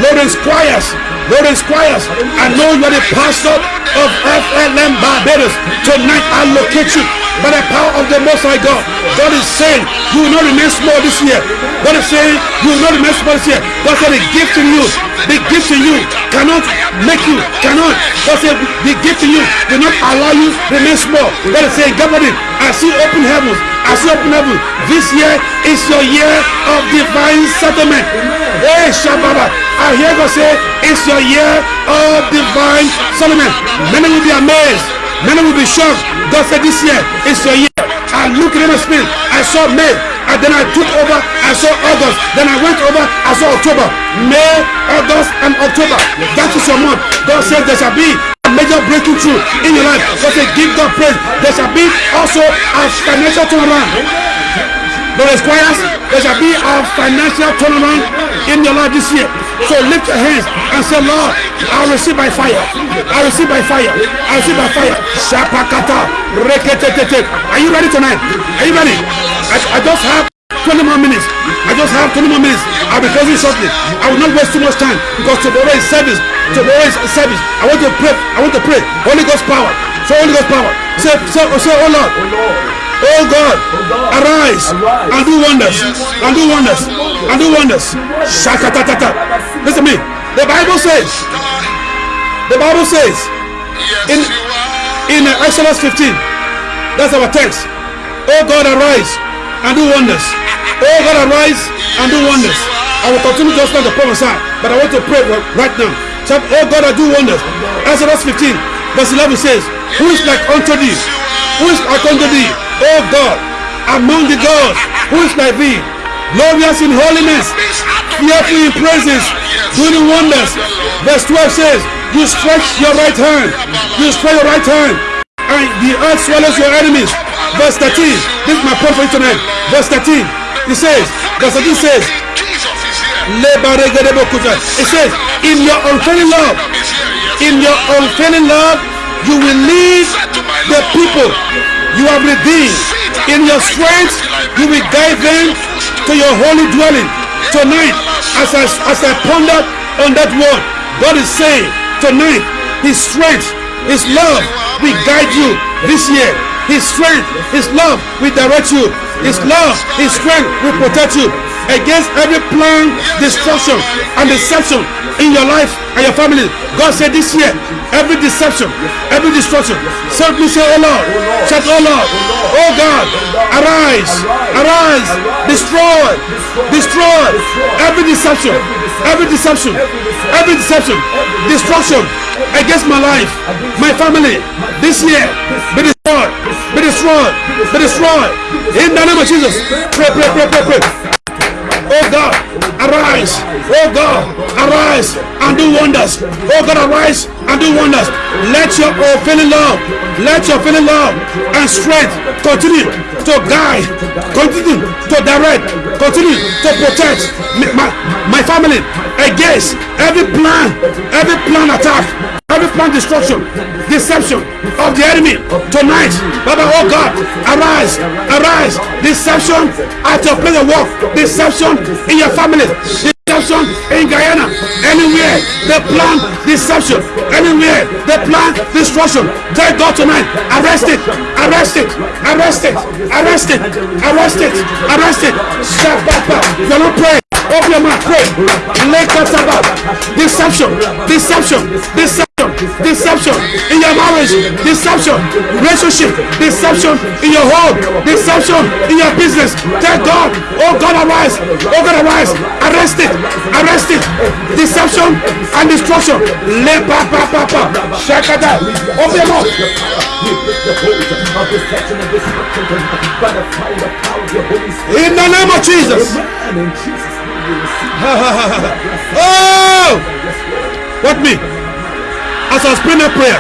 S2: Lawrence Choirs, Lawrence Choirs. I know you are the pastor of FLM Barbados. Tonight I locate you by the power of the Most High God. God is saying you will not remain small this year. God is saying you will not remain small this year. God said the gift in you, the gift in you cannot make you, cannot. God said the gift in you will not allow you to remain small. God is saying, God, I see open heavens. I see open heavens. This year is your year of divine settlement. Hey, Shababa. I hear God say, it's your year of divine settlement. Many will be amazed. Many will be shocked. God said, this year is your year. I looked in the spirit. I saw May. And then I took over. I saw August. Then I went over. I saw October. May, August, and October. That is your month. God said there shall be a major breaking through in your life. God said, give God praise. There shall be also a financial turnaround. The requires there shall be a financial turnaround in your life this year. So lift your hands and say, Lord, I receive by fire. I receive by fire. I receive by fire. Shapakata. Reketetete. Are you ready tonight? Are you ready? I, I just have 20 more minutes. I just have 20 more minutes. I'll be closing shortly. I will not waste too much time because tomorrow is service. Tomorrow is service. I want to pray. I want to pray. Holy Ghost power. So Holy Ghost power. Say, say, say, oh Lord. Oh Oh God, arise and do wonders, and do wonders, and do wonders. Shakatatata. Listen to me. The Bible says, the Bible says in in Exodus 15, that's our text. Oh God, arise and do wonders. Oh God, arise and do wonders. I will continue to just like the prophesy, but I want to pray right now. Oh God, I do wonders. Exodus 15, verse 11 says, Who is like unto thee? Who is like unto thee? Oh God, among the gods, who is like thee? Glorious in holiness, fearful in praises, doing wonders. Verse 12 says, You stretch your right hand, you stretch your right hand, and the earth swallows your enemies. Verse 13, this is my you tonight. Verse 13, it says, verse 13 says, it says, In your unfailing love, in your unfailing love, you will lead the people you have redeemed. In your strength, you will guide them to your holy dwelling. Tonight, as I, as I ponder on that word, God is saying, tonight, His strength, His love will guide you this year. His strength, His love will direct you. His love, His strength will protect you against every plan, destruction, and deception in your life and your family. God said this year, every deception, every destruction, certainly say, Oh Lord, shout, Oh Lord, Oh God, arise, arise, destroy, destroy every deception, every deception, every deception, destruction against my life, my family, this year, be destroyed, be destroyed, be destroyed. In the name of Jesus, pray, pray, pray, pray, pray. Oh God, arise. Oh God, arise and do wonders. Oh God, arise and do wonders. Let your unfailing love, let your feeling love and strength continue to guide, continue to direct, continue to protect my, my family against every plan, every plan attack, every plan destruction, deception of the enemy tonight. Baba, oh God, arise, arise. Deception at your place of work, deception in your family, deception in Guyana, anywhere they plan deception, anywhere they plan destruction. Tell God tonight, arrest it, arrest it, arrest it, arrest it, arrest it, arrest it. Step back. You're not praying. Open your mouth, pray. Deception, deception, deception, deception in your marriage, deception, relationship, deception in your home, deception in your business. Tell God, oh God, arise, oh God, arise, arrest it, arrest it, deception and destruction. Le pa pa pa pa, shakada. Open your mouth. In the name of Jesus. Oh! What me? As I was praying that prayer,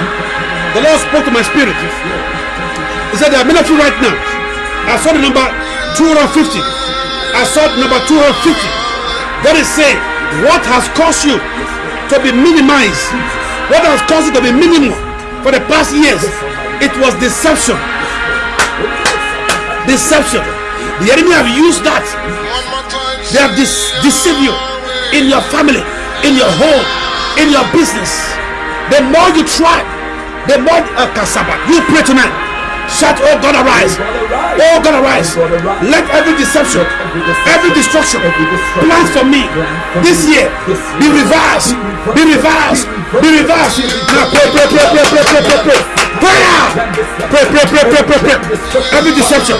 S2: the Lord spoke to my spirit. He said, There are many of you right now. I saw the number 250. I saw the number 250. God is saying, What has caused you to be minimized? What has caused you to be minimal for the past years? It was deception. Deception. The enemy have used that they have de- deceived you in your family, in your home, in your business. The more you try, the more uh, kasaba. You pray tonight. Shout, oh God, arise. Oh God, arise. Let every deception, every destruction, plans for me this year be reversed. Be reversed. Be reversed. Pray, pray, pray, pray, pray, pray, pray, pray. Pray now. Pray, pray, pray, pray, pray, pray. Every deception,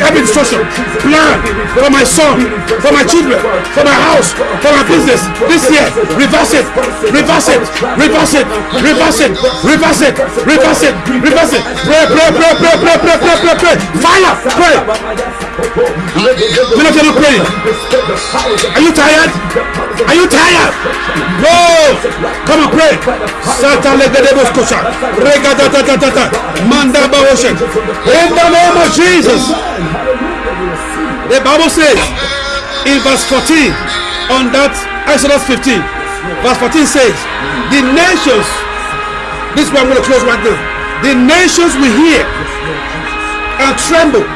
S2: every destruction, plan for my son, for my children, for my house, for my business this year. Reverse it. Reverse it. Reverse it. Reverse it. Reverse it. Reverse it. Reverse it. Pray, pray, pray, pray, pray, pray, pray, pray, pray. pray. Fire. Pray. Many of you not praying. Are you tired? Are you tired? No. Come on, pray. Sata legedebos kosha. Regadatatatata. Manda bawoshen. In the name of Jesus. The Bible says in verse 14 on that Exodus 15, verse 14 says, The nations, this is where I'm going to close right now. The nations will hear and tremble.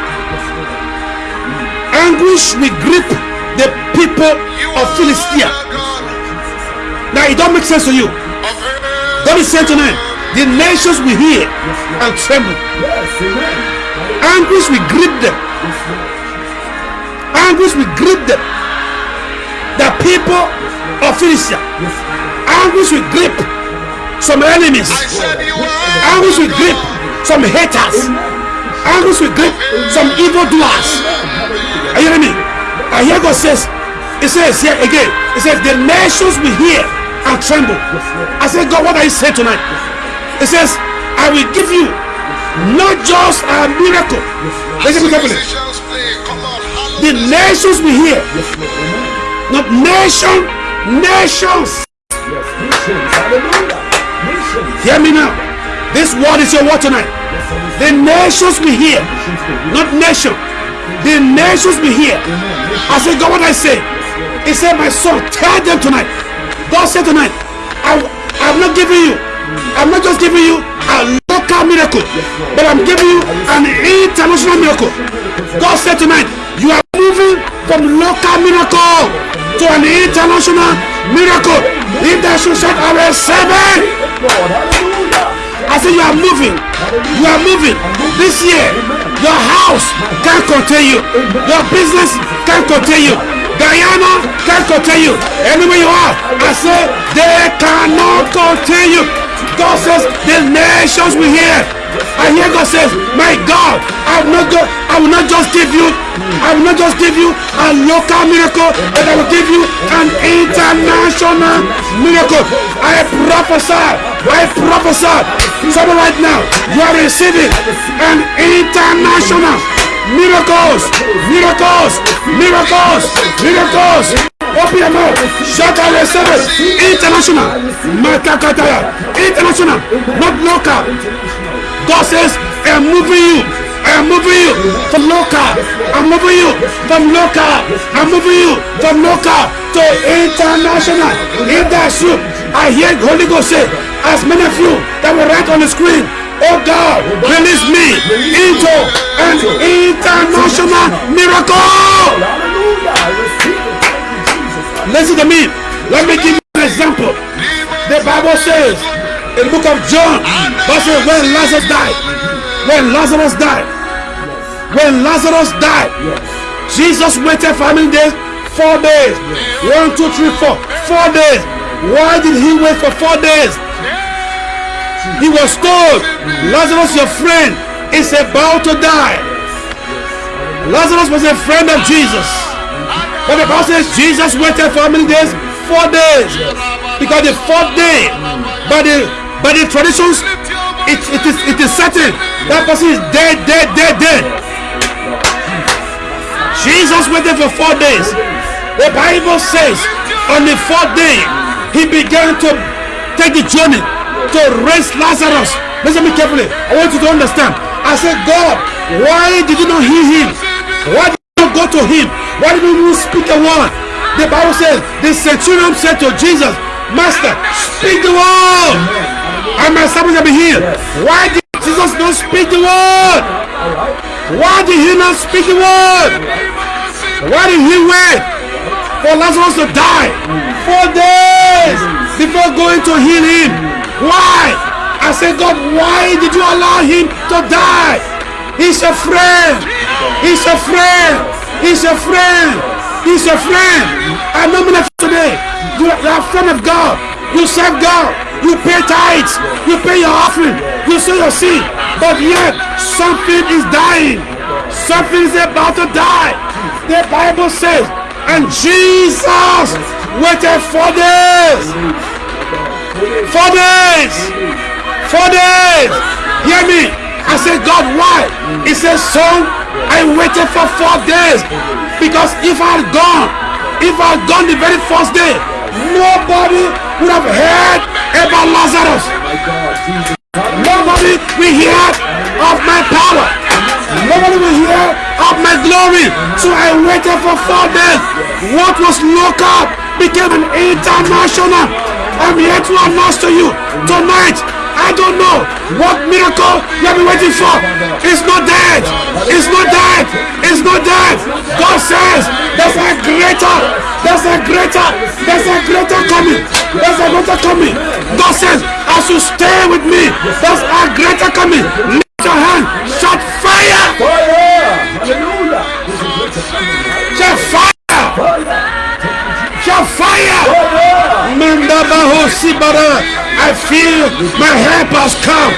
S2: Anguish will grip the people of Philistia. Now it don't make sense to you. God is saying tonight, the nations will hear and tremble. Anguish will grip them. Anguish will grip them. The people of Philistia. Anguish will grip some enemies. Anguish will grip some haters. angry with grip some evil doers. Are you hearing me? I hear God says, It says here again, it says the nations will hear and tremble. I said, God, what are you saying tonight? It says, I will give you not just a miracle. Listen carefully. The nations will hear. Not nation, nations. Hear me now. This word is your word tonight. The nations will hear. Not nation. The nations will hear. I said, God, what I say? He said, my son, tell them tonight. God said tonight, I, I'm not giving you, I'm not just giving you a local miracle, but I'm giving you an international miracle. God said tonight, you are moving from local miracle to an international miracle. If that should shout, I will. I said you are moving. You are moving. This year, your house can't contain you. Your business can't contain you. Guyana can't contain you. Anywhere you are, I say they cannot contain you. God says the nations will hear. I hear God says, My God, I will not go, I will not just give you, I will not just give you a local miracle, but I will give you an international miracle. I prophesy, I prophesy. Someone right now, you are receiving an international miracles, miracles, miracles, miracles. Open your mouth. Shout out your service. International. Matakataya. International. Not local. God says, I am moving you. I am moving you from local. I'm moving you from local. I'm moving you from local to international. If that's you, I hear Holy Ghost say, as many of you that were write on the screen, Oh God, release me into an international miracle. Listen to me. Let me give you an example. The Bible says in the book of John, when Lazarus died, when Lazarus died, when Lazarus died, Jesus waited for how many days? Four days. One, two, three, four. Four days. Why did he wait for four days? He was told, Lazarus, your friend, is about to die. Lazarus was a friend of Jesus. But the Bible says Jesus waited for how many days? Four days. Because the fourth day, by the by the traditions, it, it is it is certain that person is dead, dead, dead, dead. Jesus waited for four days. The Bible says on the fourth day, he began to take the journey to raise Lazarus. Listen me carefully. I want you to understand. I said, God, why did you not heal him? Why did you not go to him? Why did you speak a word? The Bible says, the centurion said to Jesus, Master, speak the word. And my servant shall be healed. Why did Jesus not speak the word? Why did he not speak the word? Why did he wait for Lazarus to die? Four days before going to heal him. Why? I said, God, why did you allow him to die? He's a friend. He's a friend. He's a friend. He's a friend. I know many today. You are a friend of God. You serve God. You pay tithes. You pay your offering. You sow your seed. But yet, something is dying. Something is about to die. The Bible says, and Jesus waited for days. Four days. Four days. Hear me. I said, God, why? He said, son, I waited for four days. Because if I had gone, if I had gone the very first day, nobody would have heard about Lazarus. Nobody will hear of my power. Nobody will hear of my glory. So I waited for four days. What was local became an international. I'm here to announce to you tonight. I don't know what miracle you have been waiting for. It's not dead. It's not dead. It's not dead. God says there's a greater, there's a greater, there's a greater coming. There's a greater coming. God says, as you stay with me, there's a greater coming. Lift your hand, shout fire,
S3: Fire! Hallelujah! There's a greater coming.
S2: shout fire, shout fire.
S3: Fire!
S2: Mandabaho Sibara. I feel my help has come.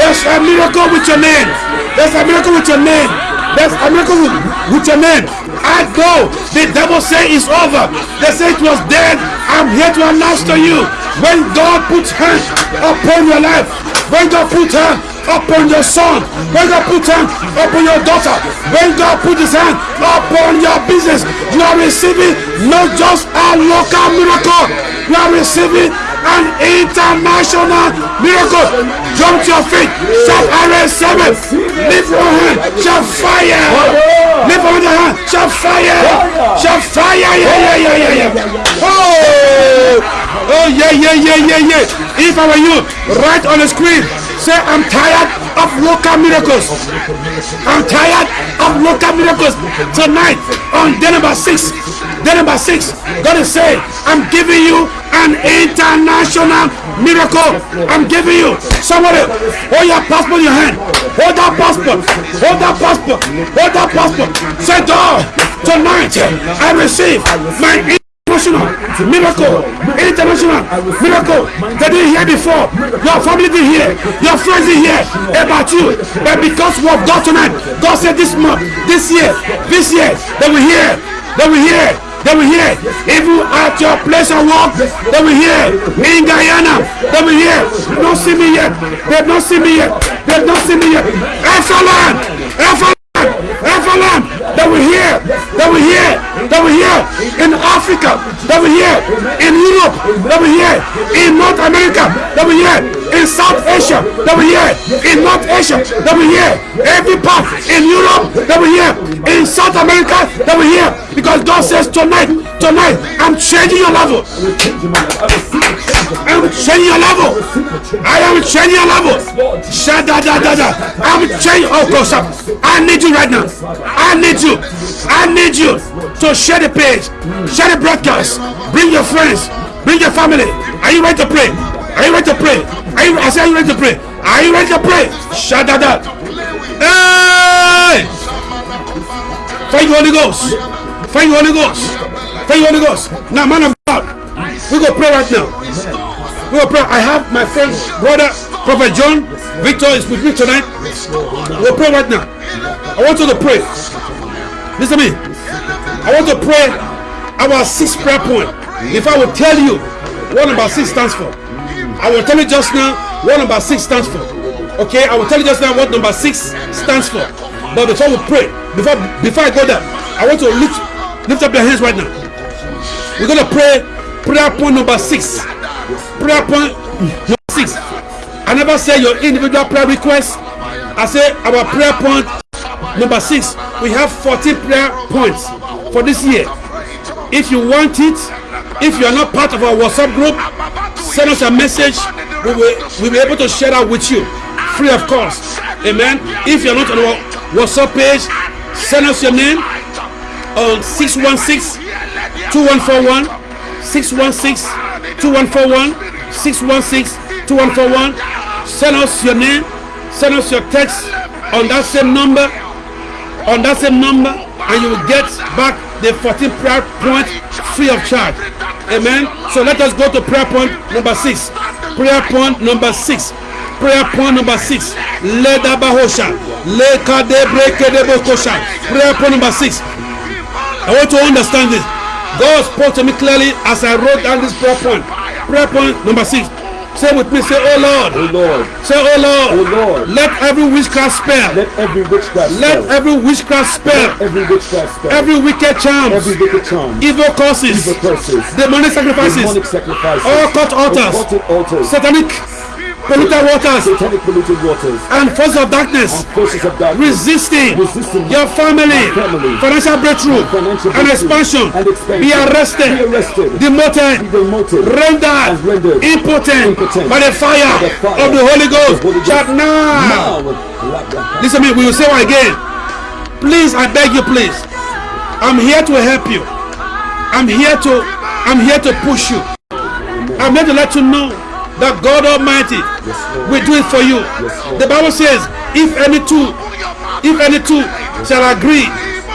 S2: There's a miracle with your name. There's a miracle with your name. There's a miracle with, with your name. I go. The devil say it's over. They say it was dead. I'm here to announce to you. When God puts hand upon your life, when God puts hand upon your son, when God puts hand upon your daughter, when God puts his hand upon your business, you are receiving not just a local miracle, you are receiving an international miracle. Jump to your feet, I receive it. Lift your hand, shout fire. Lift your hand, shout fire. Shout fire, yeah, yeah, yeah, yeah, yeah. Oh, oh, yeah, yeah, yeah, yeah, yeah. If I were you, write on the screen, say I'm tired of local miracles. I'm tired of local miracles. Tonight, on day number six, day number six, God is saying, I'm giving you an international miracle. I'm giving you. Somebody, hold your passport in your hand. Hold that passport. Hold that passport. Hold that passport. Say, God, tonight I receive my international miracle. International miracle. They didn't hear before. Your family didn't hear. Your friends didn't hear about you. But because of God tonight, God said this month, this year, this year, they will hear. They will hear. They will hear. Even at your place of work, they will hear. In Guyana, they will hear. They don't see me yet. They don't see me yet. They don't see me yet. Excellent. Excellent. Excellent. They will hear, that will hear, that will hear In Africa, that will hear In Europe, that will hear In North America, that will hear. In South Asia, they will hear. In North Asia, they will hear. Every part in Europe, they will hear. In South America, they will hear. Because God says tonight, tonight, I'm changing your level. I'm changing your level. I am changing your level. Shut da da da da. I'm changing. Oh, God, stop. I need you right now. I need you. I need you to share the page, share the broadcast. Bring your friends. Bring your family. Are you ready to pray? Are you ready to pray? Are you? I say, are you ready to pray? Are you ready to pray? Shut da da. Hey! Thank you, Holy Ghost. Thank you, Holy Ghost. Thank you, Holy Ghost. Now, man of God, we go pray right now. We will pray. I have my friend, brother, Prophet John Victor is with me tonight. We'll pray right now. I want you to pray. Listen to me. I want to pray our sixth prayer point. If I will tell you what number six stands for, I will tell you just now what number six stands for. Okay, I will tell you just now what number six stands for. But before we pray, before before I go there, I want to lift lift up your hands right now. We're gonna pray prayer point number six. Prayer point number six. I never say your individual prayer request. I say our prayer point number six. We have 14 prayer points for this year. If you want it, if you are not part of our WhatsApp group, send us a message. We will we'll be able to share that with you free of cost. Amen. If you're not on our WhatsApp page, send us your name on 616 2141 616 2141 616 2141 send us your name send us your text on that same number on that same number and you will get back the 14 prayer point free of charge amen. So let us go to prayer point number six. Prayer point number six. Prayer point number six. Leda bahosha. Leka debreke debokosha prayer point number six. I want to understand this. God spoke to me clearly as I wrote down this prayer point. Prayer point number six. Say with me, say, Oh Lord.
S3: Oh Lord.
S2: Say, Oh Lord.
S3: Oh Lord.
S2: Let every witchcraft spell,
S3: Let every witchcraft
S2: let
S3: spell,
S2: every witchcraft spell,
S3: every witchcraft spell,
S2: every wicked charms,
S3: every wicked charm,
S2: evil curses,
S3: evil curses,
S2: demonic sacrifices,
S3: demonic sacrifices,
S2: all cut altars,
S3: occultic altars,
S2: satanic polluted waters.
S3: Satanic polluted waters,
S2: and forces of darkness.
S3: Forces of darkness,
S2: resisting
S3: Resisting
S2: your family,
S3: family,
S2: financial breakthrough,
S3: financial
S2: and expansion,
S3: and expansion,
S2: be arrested,
S3: be arrested,
S2: demoted,
S3: demoted,
S2: rendered,
S3: and rendered.
S2: Impotent,
S3: impotent.
S2: By the fire,
S3: by the fire
S2: of the Holy Ghost.
S3: Holy Ghost.
S2: Shout now.
S3: now.
S2: Listen to me, we will say it again. Please, I beg you, please. I'm here to help you. I'm here to I'm here to push you. I'm here to let you know that God Almighty
S3: Lord.
S2: will do it for you.
S3: Lord.
S2: The Bible says, if any two, if any two shall agree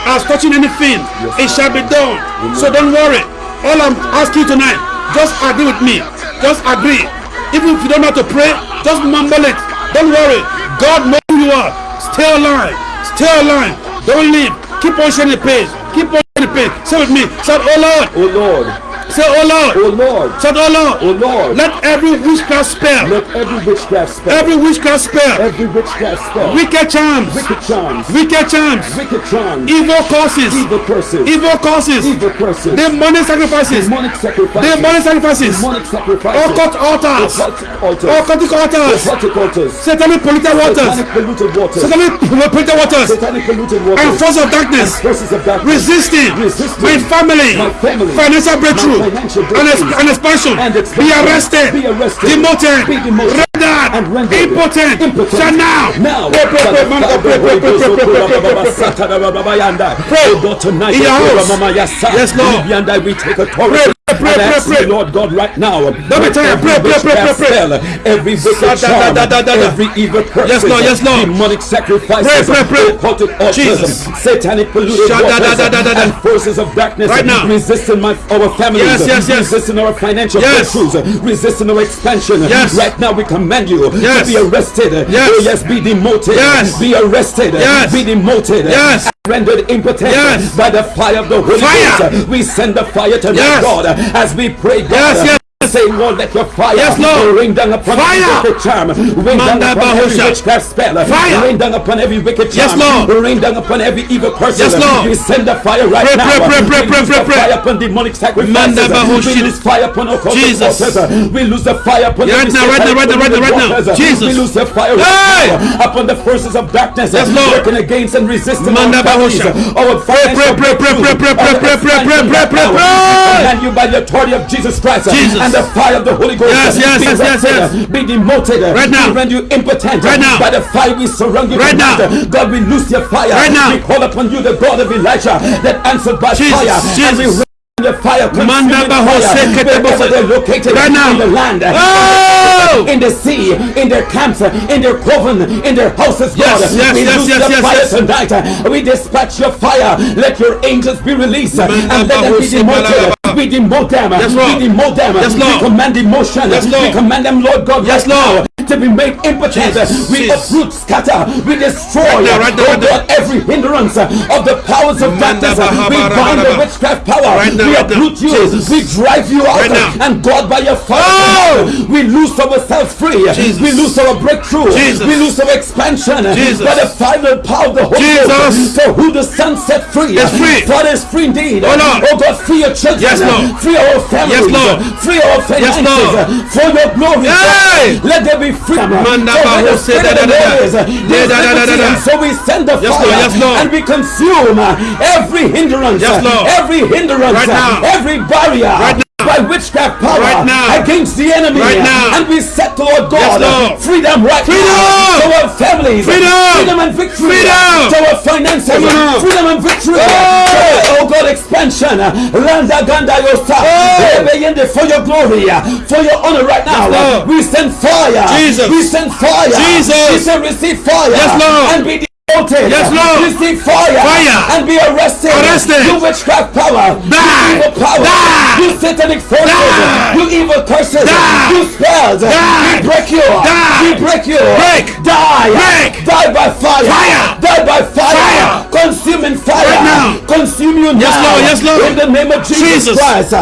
S2: as touching anything, it shall be done. So don't worry. All I'm asking tonight, just agree with me. Just agree. Even if you don't know how to pray, just mumble it. Don't worry. God knows who you are. Stay alive. Stay alive. Don't leave. Keep on sharing the pace. Keep on sharing the pace. Say with me. Say, oh Lord.
S3: Oh Lord,
S2: Say, oh Lord.
S3: oh Lord,
S2: Say, oh Lord.
S3: oh Lord,
S2: Let every witchcraft spell,
S3: let every witchcraft spell,
S2: every witchcraft spell,
S3: every witchcraft spell,
S2: wicked charms,
S3: wicked charms,
S2: wicked charms,
S3: wicked charms,
S2: evil causes,
S3: evil curses,
S2: evil causes,
S3: evil curses,
S2: demonic sacrifices,
S3: demonic sacrifices,
S2: demonic sacrifices,
S3: demonic sacrifices,
S2: occult altars,
S3: occultic altars,
S2: occultic altars, satanic polluted waters,
S3: satanic polluted waters,
S2: satanic polluted waters,
S3: satanic polluted waters,
S2: and force of darkness,
S3: forces of darkness,
S2: resisting
S3: Resisting
S2: my family,
S3: my family,
S2: financial breakthrough,
S3: financial
S2: and, ex-
S3: breakthrough,
S2: and expansion,
S3: and
S2: be arrested,
S3: be arrested,
S2: demoted,
S3: be demoted,
S2: rendered,
S3: and rendered
S2: impotent,
S3: impotent.
S2: shall now,
S3: Now,
S2: pray, pray, pray, man, pray, pray, pray, pray, pray, pray, pray, pray, pray, pray.
S3: Pray. God, tonight,
S2: In your house.
S3: Mama, yes, sir.
S2: Yes, Lord.
S3: We take authority.
S2: Pray, pray, pray, pray,
S3: ask
S2: pray.
S3: you, Lord God, right now.
S2: Don't be tired. Pray, pray, pray, pray, pray.
S3: Every wicked charm, every evil curse,
S2: Yes, Lord, yes, Lord.
S3: demonic sacrifices,
S2: Pray, pray, pray. Jesus.
S3: satanic polluted
S2: Sa- da- da-
S3: waters, and forces of darkness
S2: Right now.
S3: resisting my, our families,
S2: Yes, yes, yes.
S3: resisting our financial
S2: Yes.
S3: breakthroughs, resisting our expansion.
S2: Yes.
S3: Right now, we command you
S2: Yes.
S3: to be arrested.
S2: Yes.
S3: Oh, yes, be demoted.
S2: Yes.
S3: Be arrested.
S2: Yes.
S3: Be demoted.
S2: Yes.
S3: Rendered impotent
S2: Yes.
S3: by the fire of the Holy
S2: Fire.
S3: Ghost. We send the fire to
S2: Yes.
S3: God, as we pray, God.
S2: Yes, yes.
S3: Say, Lord, let your fire
S2: Yes, Lord.
S3: rain down upon
S2: Fire.
S3: every wicked charm. Rain down upon every witchcraft spell.
S2: Fire.
S3: Rain down upon every wicked
S2: Yes,
S3: charm.
S2: Lord.
S3: Rain down upon every evil curse.
S2: Yes, Lord.
S3: We send the fire right
S2: Pray,
S3: now.
S2: pray, pray, pray, pray, pray, pray.
S3: fire upon demonic sacrifices. We lose fire upon occultic
S2: Jesus.
S3: altars. We lose the fire upon
S2: Right now, right now, right now, right now, right now. Jesus.
S3: We lose the fire
S2: Hey.
S3: upon the forces of darkness.
S2: Yes, Lord.
S3: Working against and resisting
S2: Manda
S3: our families. Our
S2: Pray, pray, pray, pray, pray, pray, pray, pray, pray, pray, pray, pray, pray.
S3: And you by the authority of Jesus Christ
S2: Jesus.
S3: and the fire of the Holy Ghost.
S2: Yes, yes,
S3: be
S2: yes, yes, yes.
S3: Be demoted.
S2: Right now.
S3: We render you impotent.
S2: Right now.
S3: By the fire we surround you.
S2: Right now.
S3: God, we loose your fire.
S2: Right now.
S3: We call upon you, the God of Elijah, that answered by
S2: Jesus,
S3: fire. And we
S2: Jesus.
S3: your fire.
S2: Manda
S3: consuming
S2: Bahose
S3: fire.
S2: Ketebose.
S3: Wherever they're located
S2: Right now.
S3: in the land.
S2: Oh!
S3: In the sea, in their camps, in their coven, in their houses, God.
S2: yes,
S3: we
S2: yes,
S3: loose
S2: yes,
S3: your
S2: yes,
S3: fire tonight. We dispatch your fire. Let your angels be released and let them be demoted.
S2: Balaba.
S3: We demote them.
S2: Yes, Lord.
S3: We demote them.
S2: Yes, Lord.
S3: We command emotion.
S2: Yes, Lord.
S3: We command them, Lord God,
S2: Yes, Lord.
S3: to be made impotent.
S2: Jesus,
S3: We uproot, scatter, we destroy,
S2: Right now, right now,
S3: oh
S2: right now.
S3: God, every hindrance of the powers of darkness. We bind the witchcraft power.
S2: Right now,
S3: we uproot you.
S2: Jesus.
S3: We drive you out.
S2: Right.
S3: And God, by your fire,
S2: Oh!
S3: we lose ourselves free.
S2: Jesus.
S3: We lose our breakthrough.
S2: Jesus.
S3: We lose our expansion.
S2: Jesus.
S3: By the final power of the Holy
S2: Jesus.
S3: Ghost. For who the Son set free
S2: Is free.
S3: God is free indeed.
S2: Oh, Lord.
S3: Oh God, free your children.
S2: Yes, Lord.
S3: Free our families.
S2: Yes, Lord.
S3: Free our finances.
S2: Lord.
S3: For your glory.
S2: Hey!
S3: Let there be freedom.
S2: Manda
S3: For where the
S2: Bahose
S3: Spirit of
S2: da-
S3: the
S2: da- da-
S3: Lord is, liberty. And so we send the
S2: Yes,
S3: fire
S2: Lord. Yes, Lord.
S3: and we consume uh, every hindrance.
S2: Yes, uh, Lord.
S3: Every hindrance.
S2: Right uh, now.
S3: Every barrier.
S2: Right now.
S3: By witchcraft power
S2: Right now.
S3: against the enemy.
S2: Right now.
S3: And we set to Lord God
S2: Yes, Lord.
S3: freedom right
S2: Freedom.
S3: now. To our families.
S2: Freedom.
S3: Freedom and victory.
S2: Freedom.
S3: To our finances.
S2: On.
S3: Freedom and victory.
S2: Oh.
S3: Oh God, expansion. Landa Ganda Yosa.
S2: Oh.
S3: For your glory. For your honor right now.
S2: Yes,
S3: we send fire.
S2: Jesus.
S3: We send fire.
S2: Jesus.
S3: We send receive fire.
S2: Yes, Lord.
S3: And be demoted.
S2: Yes, Lord.
S3: Receive fire.
S2: Fire.
S3: And be arrested.
S2: Arrested.
S3: You witchcraft power.
S2: Die.
S3: You evil power.
S2: Die.
S3: You satanic forces.
S2: Die.
S3: You evil curses.
S2: Die.
S3: You spells.
S2: Die.
S3: We break you.
S2: Die.
S3: We break you.
S2: Break.
S3: Die.
S2: Break.
S3: Die by fire.
S2: Fire.
S3: Die by fire.
S2: Fire.
S3: Consuming fire.
S2: Right now.
S3: Consume you now. Yes.
S2: Lord. Yes, Lord.
S3: In the name of Jesus,
S2: Jesus.
S3: Christ.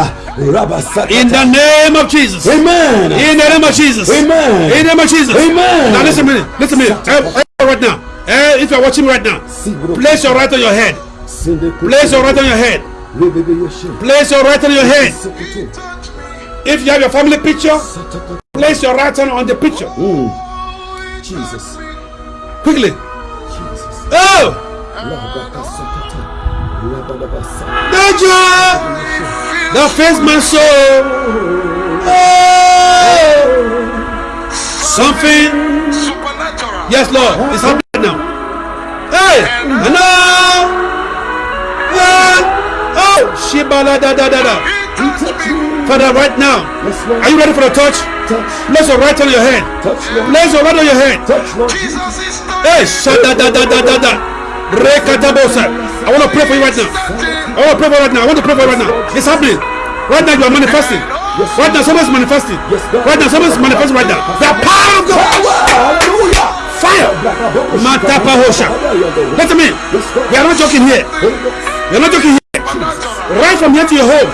S2: In the name of Jesus.
S3: Amen.
S2: In the name of Jesus.
S3: Amen.
S2: In the name of Jesus.
S3: Amen.
S2: Now listen to me. Listen to me. Right now. Eh, if you're watching me right now, place your right on your head. Place your right on your head. Place your right on your head. If you have your family picture, place your right hand on the picture.
S3: Jesus.
S2: Quickly.
S3: Jesus.
S2: Oh! Danger! That face my soul. Oh! Something. Yes, Lord. It's happening now. Hey! Hello! Hey! Oh! Shibala da da da da. Father, right now. Are you ready for the touch? Place your right on your head. Place your right on your head. Hey, shada da da da da da. I want to pray for you right now. I want to pray for you right now. I want to pray for you right now. It's happening. Right now you are manifesting. Right now someone's manifesting. Right now someone's manifesting right now. The power of God.
S3: Hallelujah.
S2: Fire. Matapa hosha. Listen to me. We are not joking here. We are not joking here. Right from here to your home.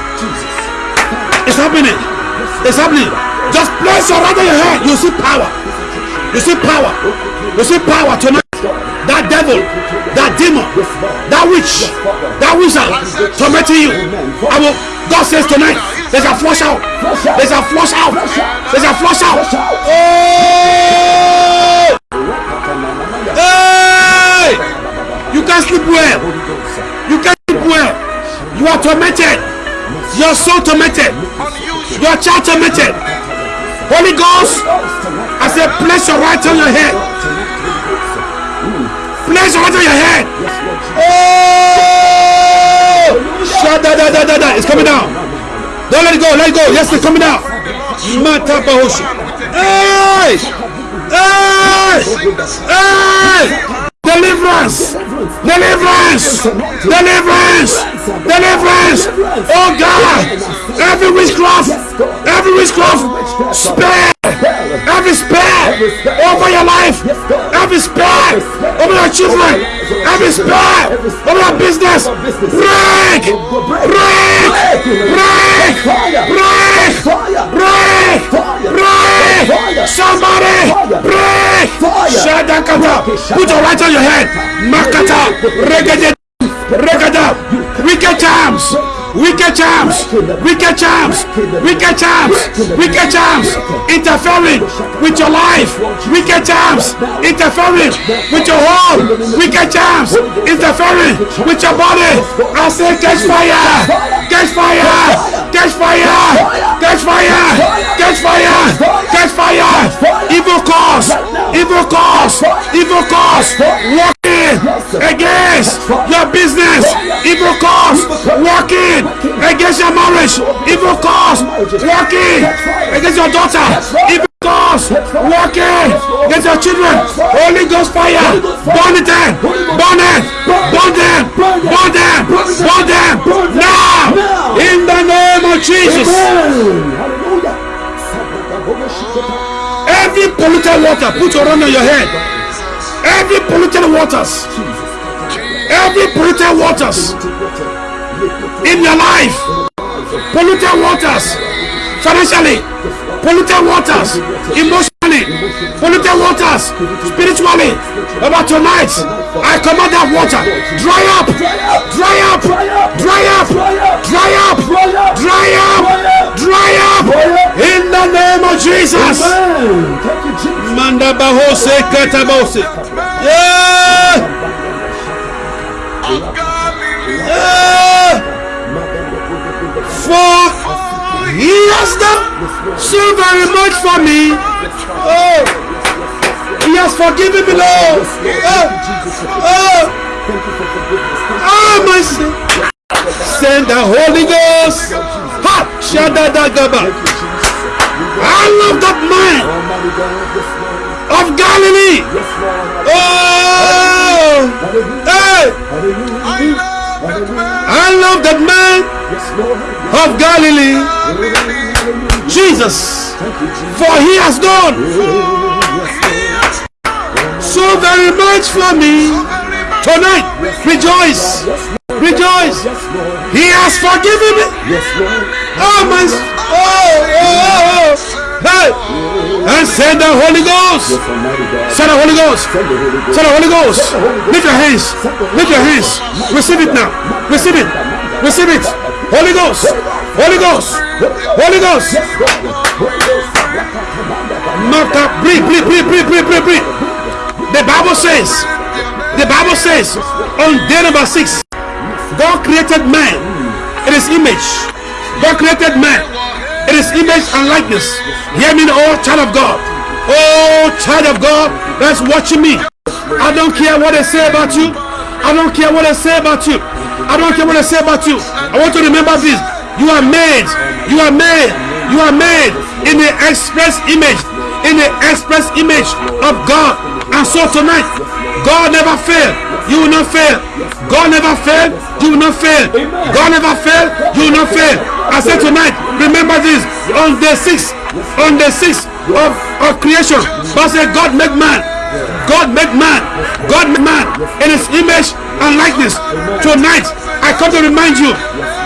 S2: It's happening. It's happening. Just place your right on your head. You see power. You see power. You see power tonight. That devil, that demon, that witch, that wizard tormenting you. I will. God says tonight, there's a flush out. There's a flush out. There's a flush out. Oh! You can't sleep well. You can't sleep well. You are tormented. Your soul tormented. Your child tormented. Holy Ghost, I said, place your right on your head. Place your right on your head. Oh! Shut da da da da da. It's coming down. Don't let it go. Let it go. Yes, it's coming down. Hoshi. Hey! Hey! Hey! Deliverance! Deliverance! Deliverance! Deliverance! Oh God! Every witchcraft! Every witchcraft! Spare! Every spare! Over your life! Every spare! Over your children! Every spare! Over your business! Break! Break! Break! Somebody! Break! Shadakata! Put your right on your head! Makata! Regede! Regada! Wicked charms! Wicked charms! Wicked charms! Wicked charms! Wicked charms! Interfering with your life! Wicked charms! Interfering with your home! Wicked charms! Interfering with your body! I say catch fire! Catch fire! Catch fire! Catch fire! Catch fire! Catch fire! Evil cause! Evil cause! Evil cause! Walking against your business! Evil cause! Walking against your marriage! Evil cause! Walking against your daughter! Evil cause! Walking against your children! Holy Ghost fire! Burn it! Burn it! Burn them! Burn them! Burn them! Now! In the name of Jesus! Every polluted water, put your hand on your head. Every polluted waters, every polluted waters. In your life, polluted waters, financially, polluted waters, emotionally, polluted waters, spiritually. About tonight, I command that water dry up, dry up, dry up, dry up, dry up, dry up, in the name of Jesus.
S3: Amen. Thank you, Jesus.
S2: Manda bahose katabose. Yeah. Yeah. For he has done so very much for me. Oh, he has forgiven me, Lord. Oh, oh, oh, my sin. Send the Holy Ghost. Ha! Shadadagaba. I love that man of Galilee. Oh, hey. I love that man of Galilee, Jesus, for he has done so very much for me. Tonight, rejoice, rejoice. He has forgiven me. Oh my, oh, oh, oh, hey, and send the Holy Ghost.
S3: Yes, Almighty God.
S2: Send the Holy Ghost.
S3: Send the Holy Ghost.
S2: Send the Holy Ghost. Lift your hands. Lift your hands. Receive it now. Receive it. Receive it. Holy Ghost, Holy Ghost, Holy Ghost. Mata, breathe, breathe, breathe, breathe, breathe, breathe, breathe. The Bible says, the Bible says, on day number six, God created man in his image. God created man in his image and likeness. Hear me, oh child of God. Oh child of God that's watching me. I don't care what they say about you. I don't care what they say about you. I don't care what they say about you. I want to remember this. You are made. You are made. You are made in the express image. In the express image of God. And so tonight, God never fail. You will not fail. God never fail. You will not fail. God never fail. You will not fail. I said tonight, remember this. On the sixth, on the sixth of, of creation, God said, God make man. God make man. God make man in his image and likeness. Tonight, I come to remind you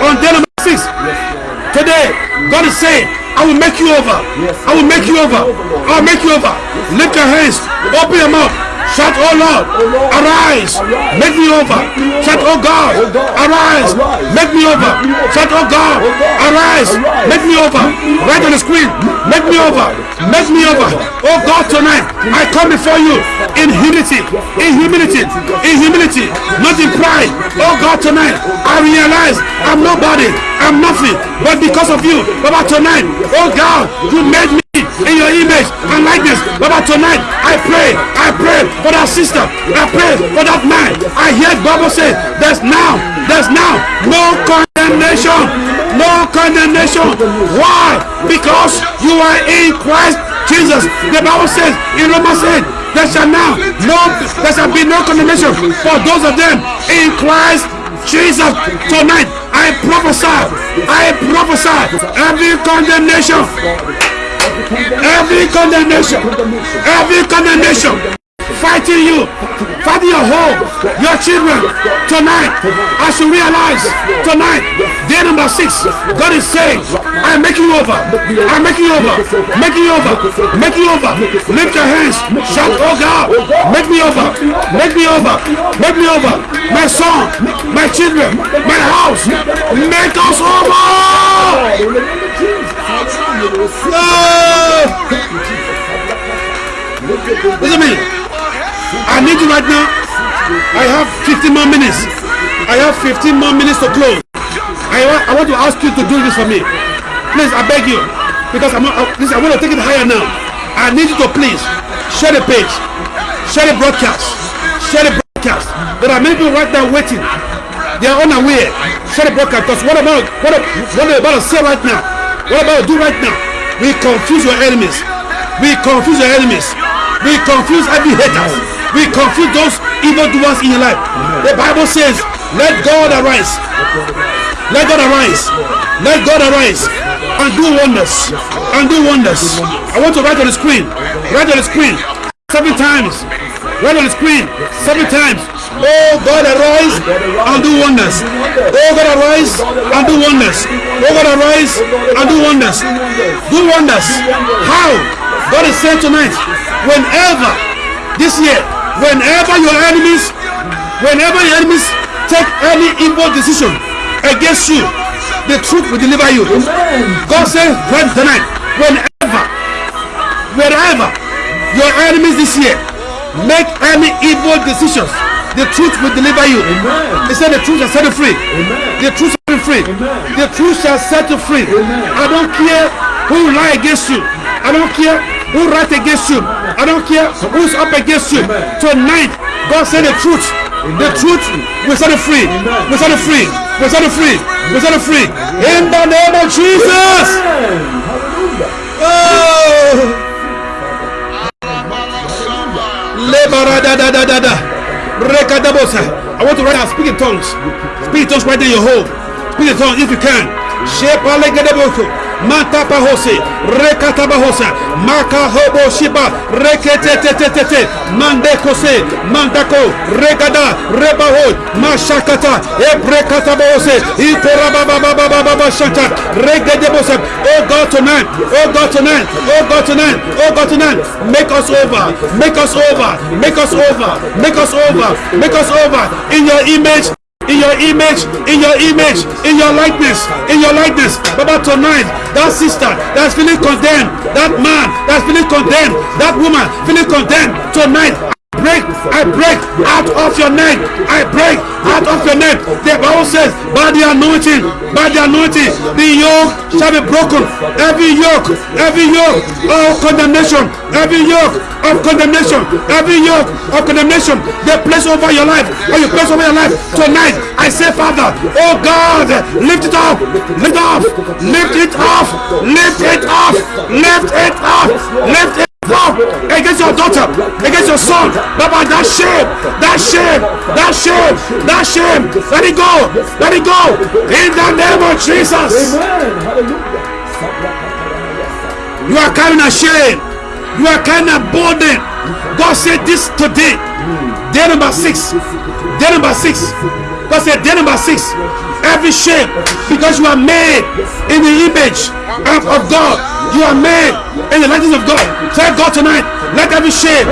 S2: on day number six. Today, God is saying, I will make you over. I will make you over. I will make you over. Lift your hands. Open your mouth. Shout, oh Lord, arise, make me over. Shout, oh God, arise, make me over. Shout, oh God, arise, make me over. Right on the screen, make me over, make me over. Oh God, tonight I come before you in humility, in humility, in humility, not in pride. Oh God, tonight I realize I'm nobody, I'm nothing, but because of you, Baba, tonight, oh God, you made me in your image and likeness. Baba, tonight I pray, I pray for that sister, I pray for that man. I hear Bible say, there's now, there's now no condemnation, no condemnation. Why? Because you are in Christ Jesus. The Bible says in Romans 8, there shall now no, there shall be no condemnation for those of them in Christ Jesus. Tonight I prophesy, I prophesy every condemnation every condemnation, every condemnation fighting you, fighting your home, your children. Tonight, I should realize tonight, day number six, God is saying, I'm making you over, I'm making you over, making you over, making you over. Lift your hands, shout, oh God, make me over, make me over, make me over. My son, my children, my house, make us over. Listen to me. I need you right now. I have 15 more minutes. I have 15 more minutes to close. I want, I want to ask you to do this for me. Please, I beg you. Because I'm, I, listen, I want to take it higher now. I need you to please share the page, share the broadcast, share the broadcast. There are many people right now waiting. They are unaware. Share the broadcast. Because what about what, what are about to say right now? What about to do right now? We confuse your enemies. We confuse your enemies. We confuse every haters. We confuse those evil doers in your life. The Bible says, let God arise. Let God arise. Let God arise and do wonders. And do wonders. I want to write on the screen. Write on the screen. Seven times. Write on the screen. Seven times. Oh God arise and do wonders. Oh God arise and do wonders. Oh God arise and do wonders. Do wonders. How? God is saying tonight, whenever this year, whenever your enemies, whenever your enemies take any evil decision against you, the truth will deliver you. God says right tonight, whenever, wherever your enemies this year make any evil decisions, the truth will deliver you.
S3: Amen.
S2: He said the truth shall set you free.
S3: Amen.
S2: The truth shall set you free.
S3: Amen.
S2: The truth shall set you free. I don't care who lie against you. I don't care who write against you. I don't care who's up against you. Tonight, God said the truth. The truth will set you free. Will set you free. Will set you free. Will set you free. In the name of Jesus. Oh. I want to write out. Speak in tongues. Speak in tongues right in your home. Speak in tongues if you can. Shepalegedeboko. Matapa hose. Rekataba hosa. Maka hobo shiba. Reketetetetete. Mandekose. Mandako. Regada. Rebaho. Mashakata. Ebrekataba hose. Ikorabababababa shanta. Regedebosa. Oh God tonight. Oh God tonight. Oh God tonight. Oh God tonight. Make us over. Make us over. Make us over. Make us over. Make us over. In your image in your image, in your image, in your likeness, in your likeness. Baba, tonight, that sister that's feeling condemned, that man that's feeling condemned, that woman feeling condemned, tonight, break, I break out of your neck. I break out of your neck. The Bible says, by the anointing, by the anointing, the yoke shall be broken. Every yoke, every yoke of condemnation, every yoke of condemnation, every yoke of condemnation, they place over your life, or you place over your life tonight. I say, Father, oh God, lift it up, lift it off, lift it off, lift it off, lift it off, lift it up against your daughter, against your son. Baba, that shame, that shame, that shame, that shame. Let it go, let it go. In the name of Jesus. You are carrying a shame. You are carrying a burden. God said this today. Day number six. Day number six. God said day number six. Every shame because you are made in the image of God. You are made in the likeness of God. Tell God tonight, let every shame,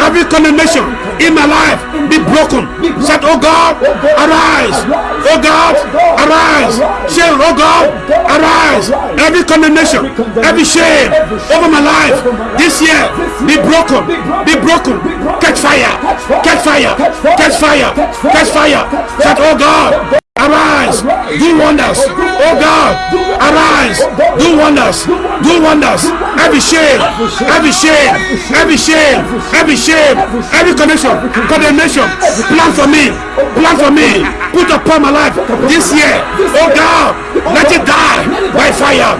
S2: every condemnation in my life be broken. Said, Oh God, arise. Oh God, arise. Shame, oh God, arise. Every condemnation, every shame over my life this year be broken. Be broken. Catch fire. Catch fire. Catch fire. Catch fire. Said, Oh God, arise do wonders. Oh god arise do wonders do wonders. Every shame every shame every shame every shame every connection condemnation plan for me plan for me. Put upon my life this year. Oh god let it die by fire.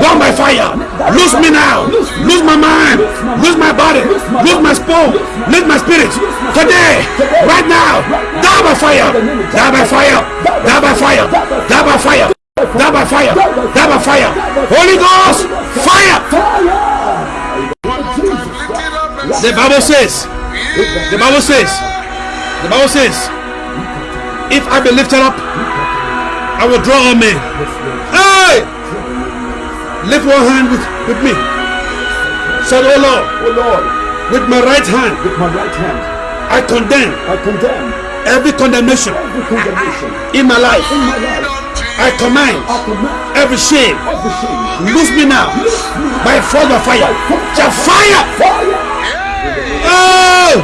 S2: Burn by fire lose me now. Lose my mind. Lose my body. Lose my soul. Lose my spirit. Today right now. Die by fire. Die by fire. Die by fire. Die by fire. Die by fire. Die by fire. Holy ghost fire. The bible says the bible says the bible says if i be lifted up i will draw all men hey lift one hand with, with me. Said oh lord
S3: Oh Lord,
S2: with my right hand
S3: with my right hand,
S2: i condemn
S3: I condemn
S2: every condemnation
S3: every condemnation
S2: in my life.
S3: in my life.
S2: i command
S3: I command
S2: every shame
S3: every shame.
S2: loose me now by force of fire. Say fire
S3: Fire!
S2: oh!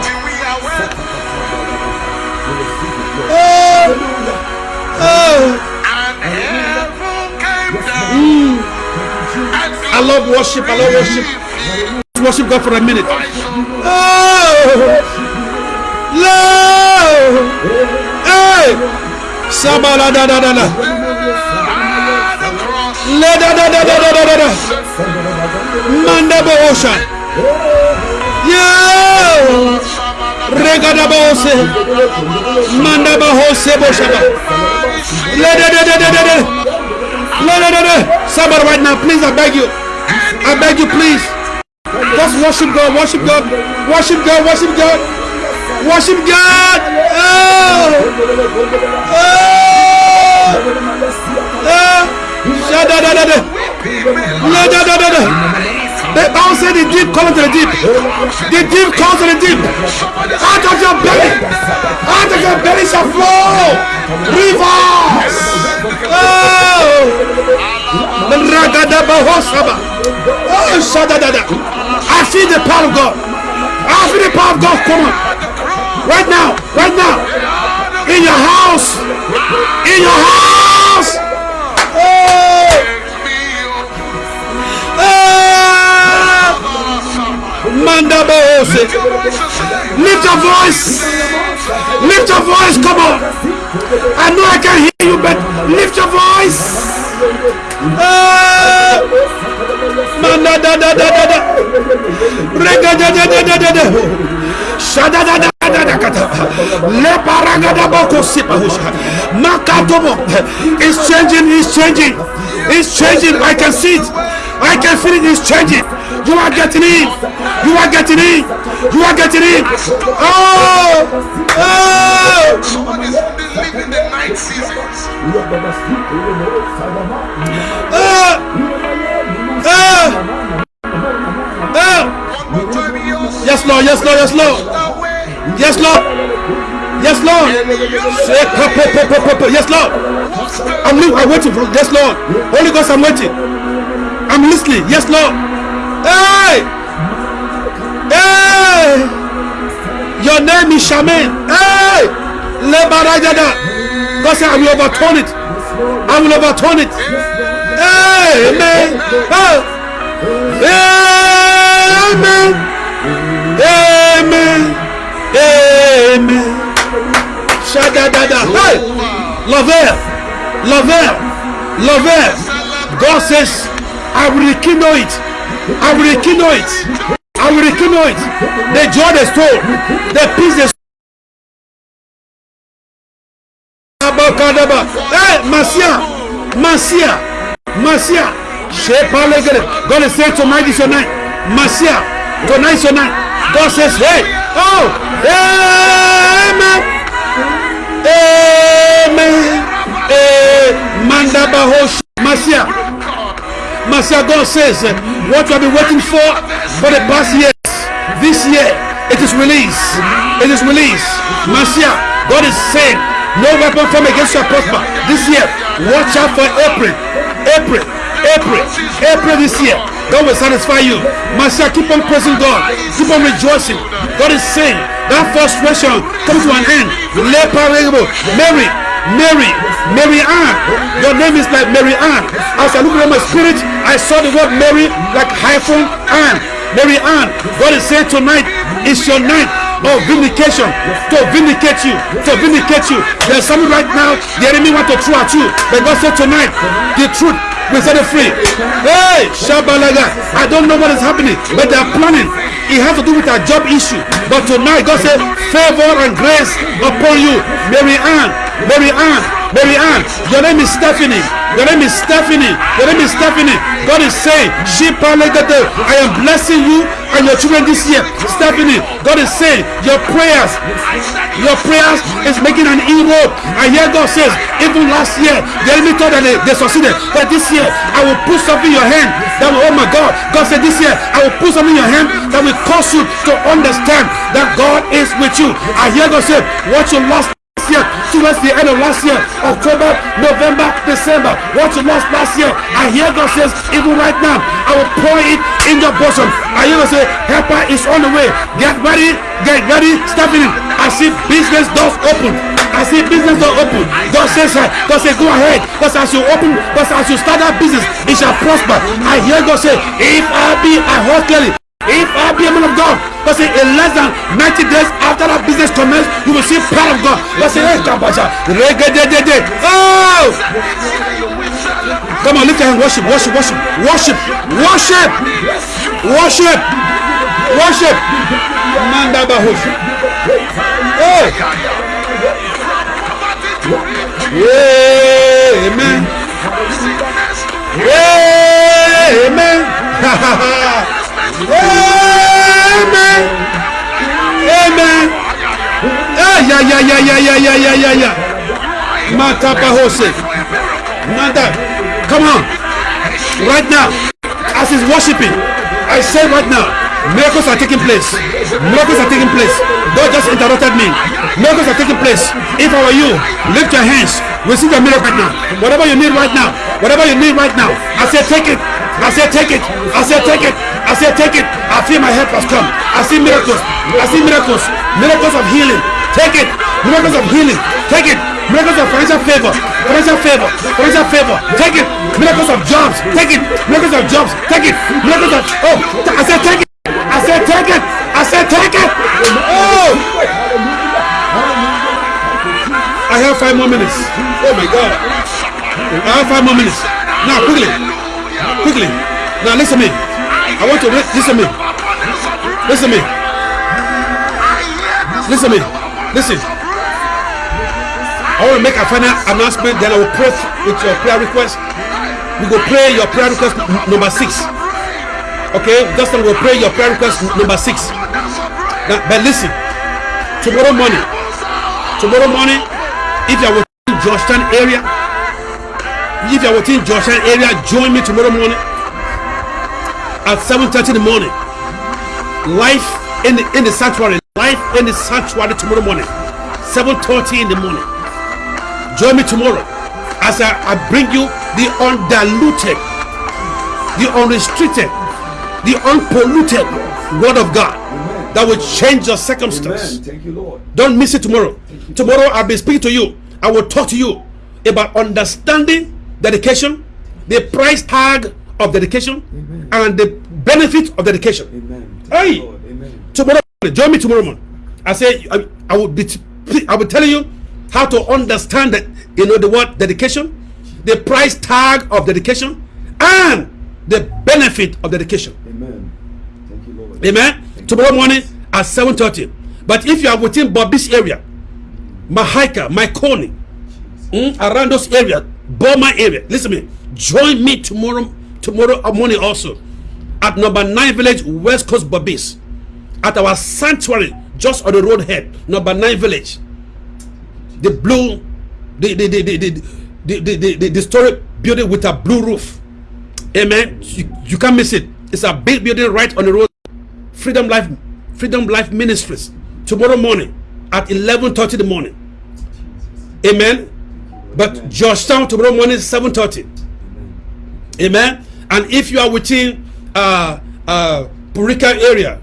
S2: Oh! Oh i love worship i love worship. Let's worship god for a minute. Oh. Lord. Hey. Sabala da da da da la da da da da da da da da manda boosha yo rega da boose manda bahose boshaba. La da da da da da da la da da da somebody right now please i beg you i beg you please. Just worship god worship god. Worship god worship god. Worship god. Oh. Oh. Da da da the deep calls to the deep. The deep calls to the deep. Out of your belly, out of your belly shall flow rivers. Oh. Oh, shadadada. I feel the power of God. I feel the power of God. Come on, right now, right now, in your house, in your house. Oh. Ah! Manda Bohose. Lift your voice. Lift your voice. Come on. I know I can hear you, but lift your voice. Manda da da da da da. Rega da da da da da da. Shada da da da da kata. Le paraga da boko sipa husha. Makatomo. It's changing. It's changing. It's changing. I can see it. I can feel it. It's changing. You are getting in. You are getting in. You are getting in. Oh! Oh!
S1: Somebody's been living the night seasons. One more time, yours.
S2: Yes, Lord. Yes, Lord. Yes, Lord. Yes, Lord. Yes, Lord. I'm, I'm waiting for. Yes, Lord. Holy Ghost, I'm waiting. I'm listening. Yes, Lord. Hey. Hey. Your name is Shaman. Hey. Lebarajada. God said, I will overturn it. I will overturn it. Amen. Oh. Amen. Amen. Amen. Shadadada. Hey. Lover. Lover. Lover. God says, I will rekindle it. I will rekindle it. I will rekindle it. The joy they stole. The peace they Abakadaba. Hey, Masia. Masia. Shepalegere. God is saying tonight is your night. Masia. Tonight is your night. God says, hey. Oh. Amen. Amen. Mandabahosh. Masia. Masia, God says, what you have been waiting for for the past years, this year, it is released. It is released. Masia, God is saying, no weapon formed against you shall prosper. This year, watch out for April. April. April. April this year. God will satisfy you. Masia, keep on praising God. Keep on rejoicing. God is saying that frustration comes to an end. Mary, Mary, Mary Ann. Your name is like Mary Ann. As I at my spirit, I saw the word Mary like hyphen Ann. Mary Ann. God is saying tonight is your night of vindication. To vindicate you. To vindicate you. There's something right now the enemy want to throw at you. But God said tonight the truth will set you free. Hey shabalaga. I don't know what is happening but they are planning. It has to do with a job issue. But tonight God said favor and grace upon you. Mary Ann Mary Ann Mary Ann your name is Stephanie. Your name is Stephanie. Your name is Stephanie. God is saying I am blessing you and your children this year. Stephanie God is saying your prayers your prayers is making an inroad. And here God says even last year the enemy thought that they, they succeeded but this year I will put something in your hand that will oh my God. God said this year I will put something in your hand that will cause you to understand that God is with you. I hear God say what you lost last year the end of last year October November December. What you lost last year I hear God says even right now I will pour it in your bosom. I hear God say helper is on the way. Get ready get ready step in I see business doors open. I see business doors open. God says God say go ahead. Because as you open because as you start that business it shall prosper. I hear God say if I be I clearly if I be a man of God, but say in less than 90 days after that business commence, you will see power of God. But say, hey, Kabasha, oh! Come on, lift your hand, worship, worship, worship, worship, worship, worship, worship. Manda bahush. Oh! Yeah, amen. Yeah, amen. Amen. Amen. Ah. Nanda. Come on. Right now. As he's worshiping. I say right now. Miracles are taking place. Miracles are taking place. God just interrupted me. Miracles are taking place. If I were you, lift your hands. Receive the miracle right now. Whatever you need right now. Whatever you need right now. I say take it. I say take it. I say take it. I say take it. I feel my help has come. I see miracles. I see miracles. Miracles of healing. Take it. Miracles of healing. Take it. Miracles of financial favor. Financial favor. Financial favor. Take it. Miracles of jobs. Take it. Miracles of jobs. Take it. Miracles of oh. I said take it. I said take it. I said take it. Oh. I have five more minutes. Oh my God. I have five more minutes. Now quickly. Quickly. Now listen to me. I want to listen to me. Listen me. Listen me. Listen. I want to make a final announcement. Then I will pray with your prayer request. We will pray your prayer request number six. Okay, just then we'll pray your prayer request number six. Now, but listen, tomorrow morning, tomorrow morning, if you are within Georgetown area, if you are within Georgetown area, join me tomorrow morning at 7:30 in the morning. Life in the in the sanctuary, life in the sanctuary tomorrow morning. 7.30 in the morning. Join me tomorrow as I, I bring you the undiluted, the unrestricted, the unpolluted word of God that will change your circumstance.
S3: You, Lord.
S2: Don't miss it tomorrow. Tomorrow I'll be speaking to you. I will talk to you about understanding dedication, the price tag of dedication, and the benefit of dedication.
S3: Amen.
S2: Hey!
S3: Amen.
S2: Tomorrow, join me tomorrow morning. I say I, I will be I will tell you how to understand that you know the word dedication, the price tag of dedication, and the benefit of dedication.
S3: Amen. Thank you, Lord.
S2: Amen. Tomorrow morning at 7:30. But if you are within Berbice area, Mahaica, Mahaicony, mm, around those areas, Boma area, listen to me. Join me tomorrow tomorrow morning also at number 9 village West Coast Berbice at our sanctuary just on the road head, number 9 village. The blue the the the the the, the, the, the, the, story building with a blue roof. Amen. You, you can't miss it. It's a big building right on the road. Freedom Life, Freedom Life Ministries. Tomorrow morning at 11:30 in the morning. Amen. But Georgetown tomorrow morning 7:30. Amen. And if you are within uh uh Parika area,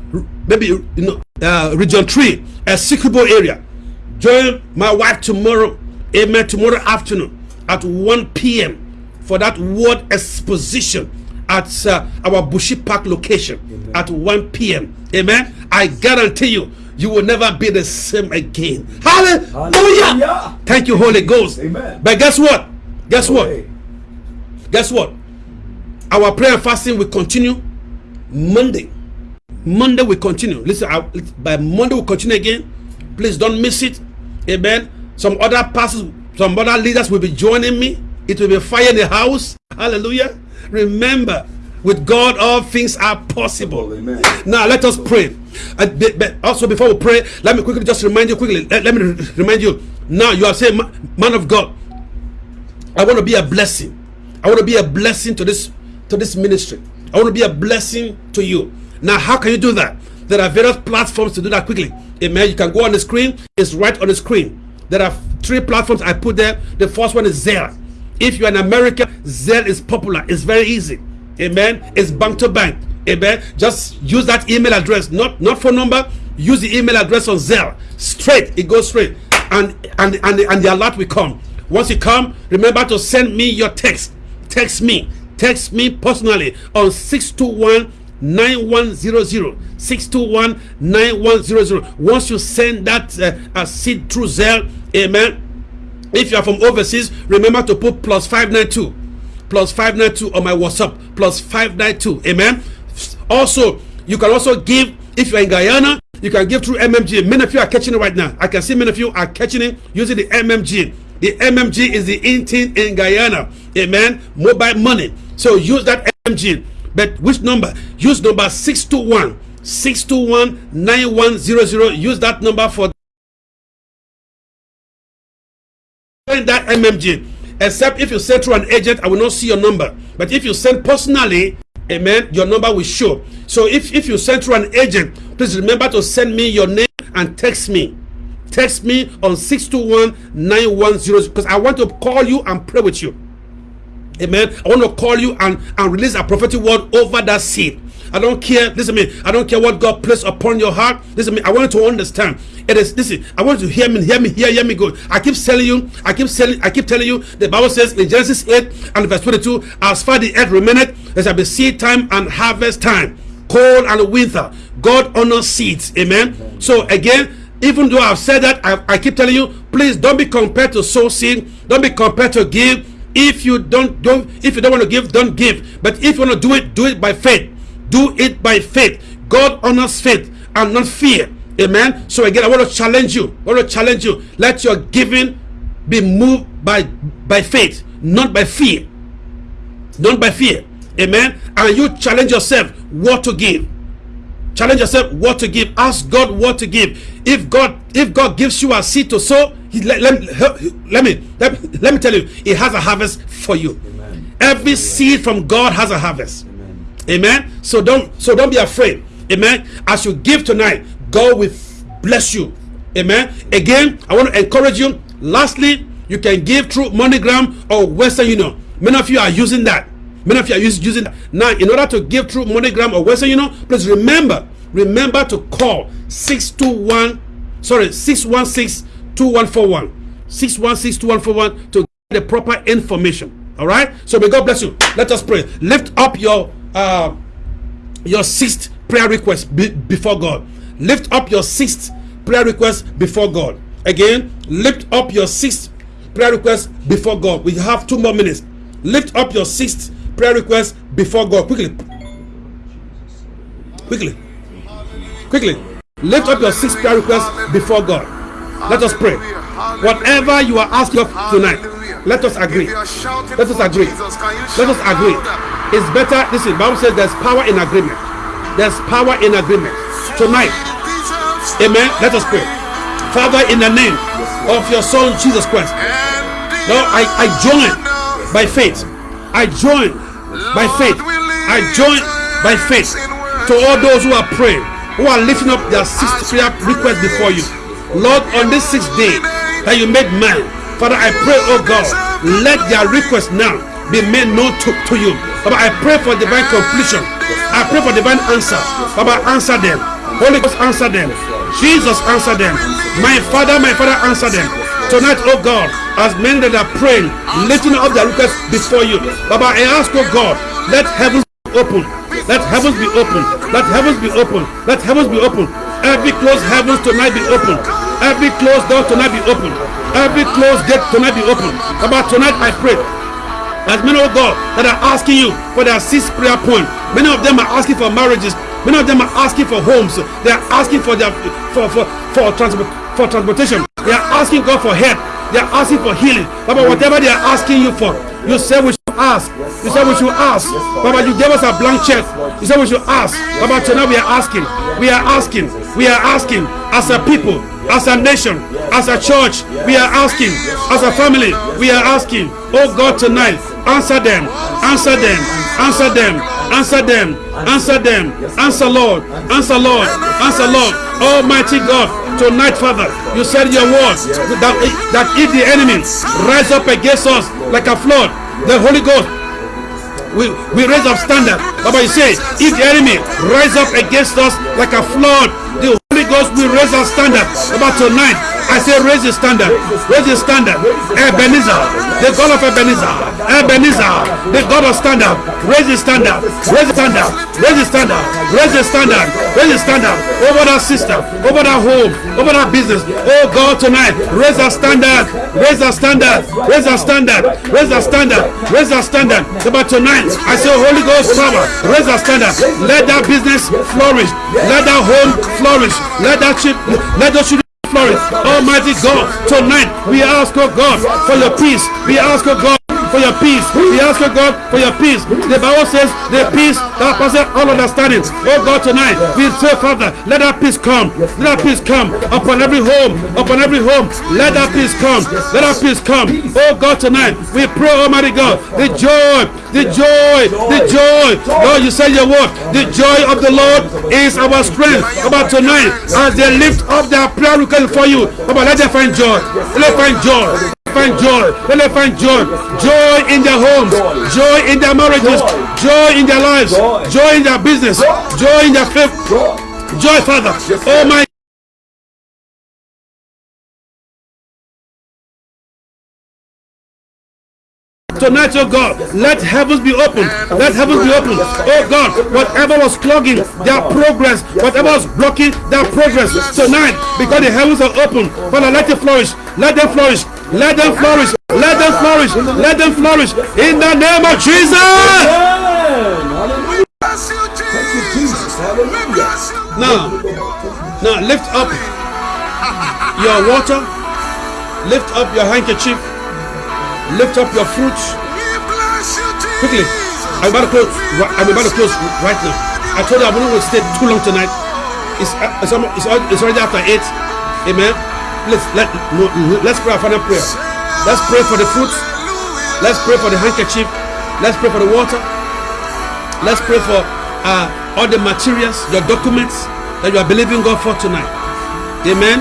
S2: maybe you know uh, region three, Essequibo area, join my wife tomorrow. Amen. Tomorrow afternoon at 1 p.m. for that word exposition at uh, our Bushi Park location at 1 p.m. Amen. I guarantee you, you will never be the same again. Hallelujah.
S3: Hallelujah.
S2: Thank you, Holy Ghost.
S3: Amen.
S2: But guess what? Guess what? Guess what? Our prayer and fasting will continue Monday. Monday will continue. Listen, I, by Monday will continue again. Please don't miss it. Amen. Some other pastors, some other leaders will be joining me. It will be fire in the house. Hallelujah. Remember, with God, all things are possible.
S3: Amen.
S2: Now let us pray. Uh, also, before we pray, let me quickly just remind you quickly. Let, let me remind you. Now you are saying, man of God, I want to be a blessing. I want to be a blessing to this to this ministry. I want to be a blessing to you. Now, how can you do that? There are various platforms to do that quickly. Amen. You can go on the screen. It's right on the screen. There are three platforms I put there. The first one is Zelle. If you're in America, Zelle is popular. It's very easy. Amen. It's bank to bank. Amen. Just use that email address, not not phone number. Use the email address on Zelle. Straight. It goes straight, and and and and the alert will come. Once you come, remember to send me your text. Text me. Text me personally on 621 9100 621 9100 once you send that uh, seed through Zelle amen. If you are from overseas remember to put plus 592 plus 592 on my whatsapp plus 592 amen. Also you can also give if you're in guyana you can give through mmg many of you are catching it right now. I can see many of you are catching it using the mmg the mmg is the in thing in guyana amen. Mobile money so use that mmg but which number? Use number 621 621 9100 use that number for that mmg except if you send through an agent i will not see your number. But if you send personally amen your number will show. So if if you send through an agent please remember to send me your name and text me. Text me on 621-910 because i want to call you and pray with you Amen. I want to call you and, and release a prophetic word over that seed. I don't care. Listen to me. I don't care what God placed upon your heart. Listen to me. I want you to understand. It is listen. I want you to hear me, hear me, hear, hear me good. I keep telling you, I keep telling, I keep telling you, the Bible says in Genesis 8 and verse 22, as far the earth remaineth, there shall be seed time and harvest time, cold and winter. God honors seeds. Amen. So again, even though I've said that, I, I keep telling you, please don't be compared to sow seed. Don't be compared to give. If you don't don't if you don't want to give, don't give. But if you want to do it, do it by faith. Do it by faith. God honors faith and not fear. Amen. So again, I want to challenge you. I want to challenge you. Let your giving be moved by by faith, not by fear. Not by fear. Amen. And you challenge yourself what to give challenge yourself what to give ask god what to give if god if god gives you a seed to sow he, let, let, let me let, let me tell you he has a harvest for you
S3: Amen.
S2: every seed from god has a harvest
S3: Amen.
S2: amen so don't so don't be afraid amen as you give tonight god will bless you Amen. Again, I want to encourage you. Lastly, you can give through MoneyGram or Western Union. Many of you are using that. Many of you are using that. Now, in order to give through MoneyGram or Western Union, please remember, remember to call 621, sorry, 616 2141. 616 2141 to get the proper information. All right. So may God bless you. Let us pray. Lift up your uh your sixth prayer request be before God. Lift up your sixth prayer request before God. Again, lift up your sixth prayer request before God. We have two more minutes. Lift up your sixth prayer request before God. Quickly. Quickly. Quickly. Lift up your sixth prayer request before God. Let us pray. Whatever you are asking of tonight, let us agree. Let us agree. Let us agree. It's better. Listen, Bible says there's power in agreement. There's power in agreement. Tonight, amen. Let us pray. Father, in the name of your Son Jesus Christ, Lord, I, I join by faith. I join by faith. I join by faith to all those who are praying, who are lifting up their sixth prayer request before you. Lord, on this sixth day that you made man, Father, I pray, oh God, let their request now be made known to, to you. Father, I pray for divine completion. I pray for divine answer. Father, answer them. Holy Ghost, answer them. Jesus, answer them. My Father, my Father, answer them. Tonight, oh God, as men that are praying, lifting up their requests before you. Baba, I ask, oh God, let heavens be open. Let heavens be open. Let heavens be open. Let heavens be open. Every closed heavens tonight be open. Every closed door tonight be open. Every closed gate tonight be open. About tonight I pray. As many of God that are asking you for their sixth prayer point. Many of them are asking for marriages. Many of them are asking for homes. They are asking for their for for for transport for transportation. They are asking God for help. They are asking for healing. But whatever they are asking you for, you say we ask. You say we should ask. Baba, you gave us a blank check. You say we should ask. Baba, tonight we are asking. We are asking. We are asking as a people, as a nation, as a church. We are asking. As a family, we are asking. Oh God, tonight, answer them. Answer them. Answer them. Answer them. Answer them. Answer Lord. Answer Lord. Answer Lord. Almighty God, tonight, Father, you said your word that, that if the enemy rise up against us like a flood, the Holy Ghost we, we raise up standard. Baba, you say, if the enemy rise up against us like a flood, the Holy Ghost will raise our standard. About tonight, I say raise the standard. Raise the standard. Ebenezer, the God of Ebenezer. Ebenezer, the God of standard. Raise the standard. Raise the standard. Raise the standard. Raise the standard. Raise the standard. Over that sister. Over that home. Over that business. Oh God, tonight, raise our standard. Raise our standard. Raise our standard. Raise our standard. Raise our standard. But tonight, I say Holy Ghost power. Raise our standard. Let that business flourish. Let that home flourish. Let that chip. Let those children Almighty God, tonight we ask, oh God, for your peace. We ask, oh God, for your peace. We ask, you, God, for your peace. The Bible says the peace that passes all understanding. Oh God, tonight we say, Father, let that peace come. Let that peace come upon every home, upon every home. Let that peace come. Let that peace come. Oh God, tonight we pray, Almighty God, the joy, the joy, the joy. Lord, you say your word. The joy of the Lord is our strength. About tonight, as they lift up their prayer request for you, About let them find joy. Let them find joy find joy. Let them find joy. Joy in their homes. Joy in their marriages. Joy in their lives. Joy in their business. Joy in their faith. Joy, Father. Oh my Tonight, oh God, let heavens be open. Let heavens be open. Oh God, whatever was clogging their progress, whatever was blocking their progress tonight, because the heavens are open, Father, let it flourish. Let them flourish. Let them flourish. Let them flourish. Let them flourish. In the name of Jesus. Now, now lift up your water. Lift up your handkerchief lift up your fruits quickly. I'm about to close. I'm about to close right now. I told you I wouldn't stay too long tonight. It's it's, it's, it's already after eight. Amen. Let's let let's pray our final prayer. Let's pray for the fruits. Let's pray for the handkerchief. Let's pray for the water. Let's pray for uh, all the materials, your documents that you are believing God for tonight. Amen.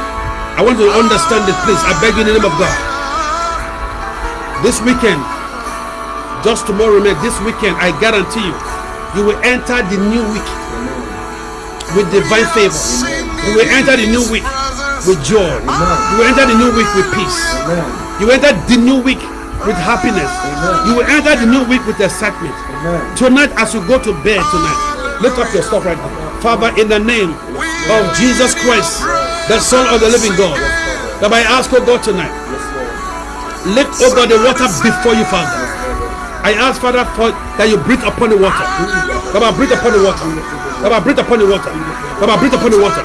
S2: I want to understand it, please. I beg you in the name of God. This weekend, just tomorrow night, this weekend, I guarantee you, you will enter the new week with divine favor. You will enter the new week with joy. You will enter the new week with peace. You will enter the new week with happiness. You will enter the new week with excitement. Tonight, as you go to bed tonight, lift up your stuff right now. Father, in the name of Jesus Christ, the Son of the living God, that I ask, oh God, tonight, Lift, over oh the water before you, Father. I ask, Father, for, that you breathe upon the water. Come on, breathe upon the water. Come on, breathe upon the water. Come on, breathe upon the water.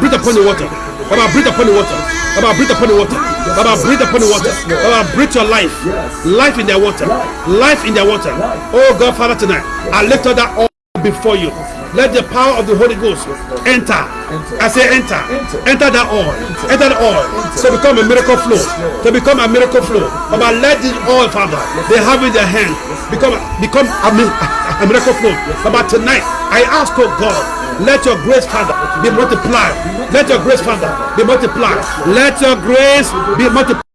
S2: Breathe upon the water. Come on, breathe upon the water. Come on, breathe upon the water. Come on, breathe upon the water. Come on, breathe your life. Life in their water. Life in their water. Oh God, Father, tonight, I lift up that all before you. Let the power of the Holy Ghost enter I say enter. Enter that oil. Enter the oil. To become a miracle flow. To become a miracle flow. But let this oil, Father, they have in their hand. Become become a, <laughs> a miracle flow. But tonight, I ask, oh God, let your grace, Father, be multiplied. Let your grace, Father, be multiplied. Let your grace be multiplied.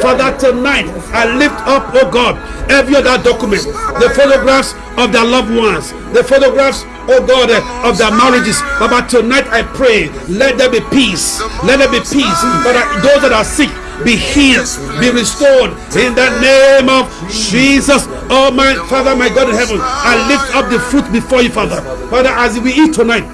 S2: Father, tonight I lift up, oh God, every other document, the photographs of their loved ones, the photographs, oh God, of their marriages. Baba, tonight I pray, let there be peace. Let there be peace. Father, those that are sick, be healed, be restored in the name of Jesus. Oh my Father, my God in heaven, I lift up the fruit before you, Father. Father, as we eat tonight.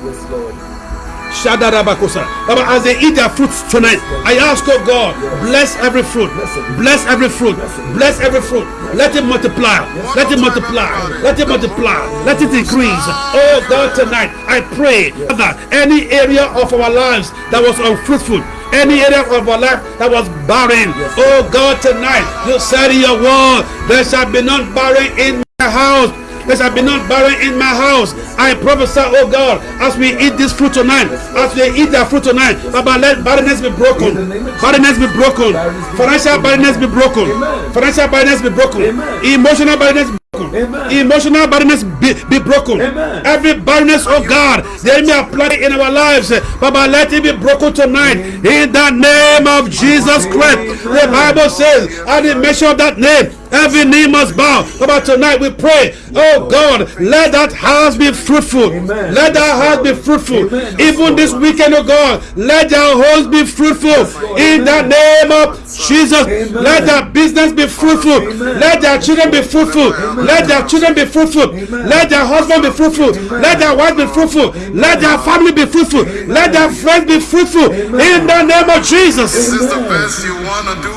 S2: Baba, as they eat their fruits tonight, I ask, oh God, bless every fruit, bless every fruit, bless every fruit. Let it multiply, let it multiply, let it multiply, let it increase. Oh God, tonight I pray that any area of our lives that was unfruitful, any area of our life that was barren, oh God, tonight you said in your word, there shall be none barren in my house. There shall be not barren in my house. I prophesy, oh God, as we eat this fruit tonight, as we eat that fruit tonight, Baba, let barrenness be broken. Barrenness be broken. Financial barrenness be broken. Financial barrenness be broken. Emotional barrenness be broken. Emotional barrenness be, be broken. Every barrenness, oh God, the enemy applied in our lives, Baba, let it be broken tonight. In the name of Jesus Christ. The Bible says, at the mention of that name, Every knee must bow. But tonight we pray, oh God, let that house be fruitful. Let that house be fruitful. Even this weekend, oh God, let their homes be fruitful. In the name of Jesus, let their business be fruitful. Let their children be fruitful. Let their children be fruitful. Let their husband be fruitful. Let their wife be fruitful. Let their family be fruitful. Let their friends be fruitful. In the name of
S1: Is
S2: Jesus.
S1: this is the best you wanna do?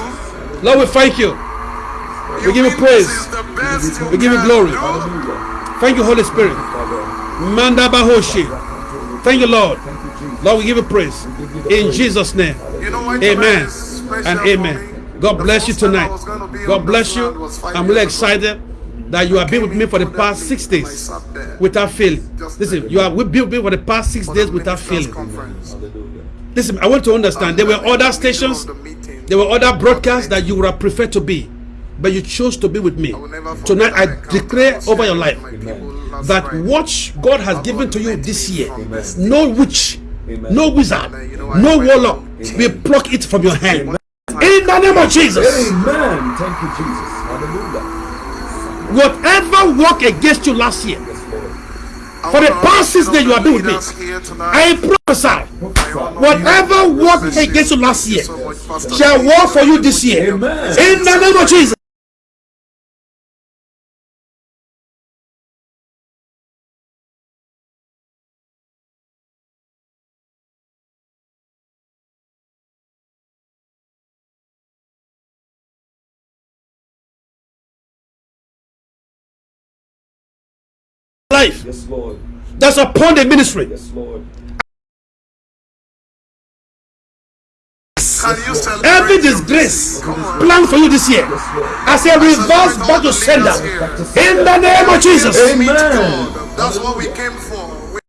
S2: Lord, we thank you. We give you praise. We give you glory. Thank you, Holy Spirit. Manda Bahoshi. Thank you, Lord. Lord, we give you praise. In Jesus' name. Amen and amen. God bless you tonight. God bless you. I'm really excited that you have been with me for the past six days without failing. Listen, you have been with me for the past six days without failing. Listen, I want to understand there were other stations, there were other broadcasts that you would have preferred to be, but you chose to be with me.
S1: I will never forget
S2: Tonight, I declare over your life
S1: with my people last
S2: that what God has given to you this year,
S1: from
S2: no witch, no wizard,
S1: And, you know, I
S2: no
S1: went
S2: warlock
S1: home.
S2: will pluck it from your hand. In the name of Jesus,
S3: Amen. Thank you, Jesus. Hallelujah.
S2: whatever work against you last year, for the past six days you
S1: the
S2: have been with me.
S1: leaders here tonight.
S2: I prophesy, whatever
S1: you.
S2: work against you last year
S1: so much, Pastor
S2: shall work for you this year. In the name of Jesus. Life
S3: Yes, Lord.
S2: that's upon the ministry.
S3: Yes, Lord.
S1: Can you
S2: Every disgrace planned for you this year, I say reverse back to sender. In the name of Jesus.
S3: Amen.
S1: That's what we came for.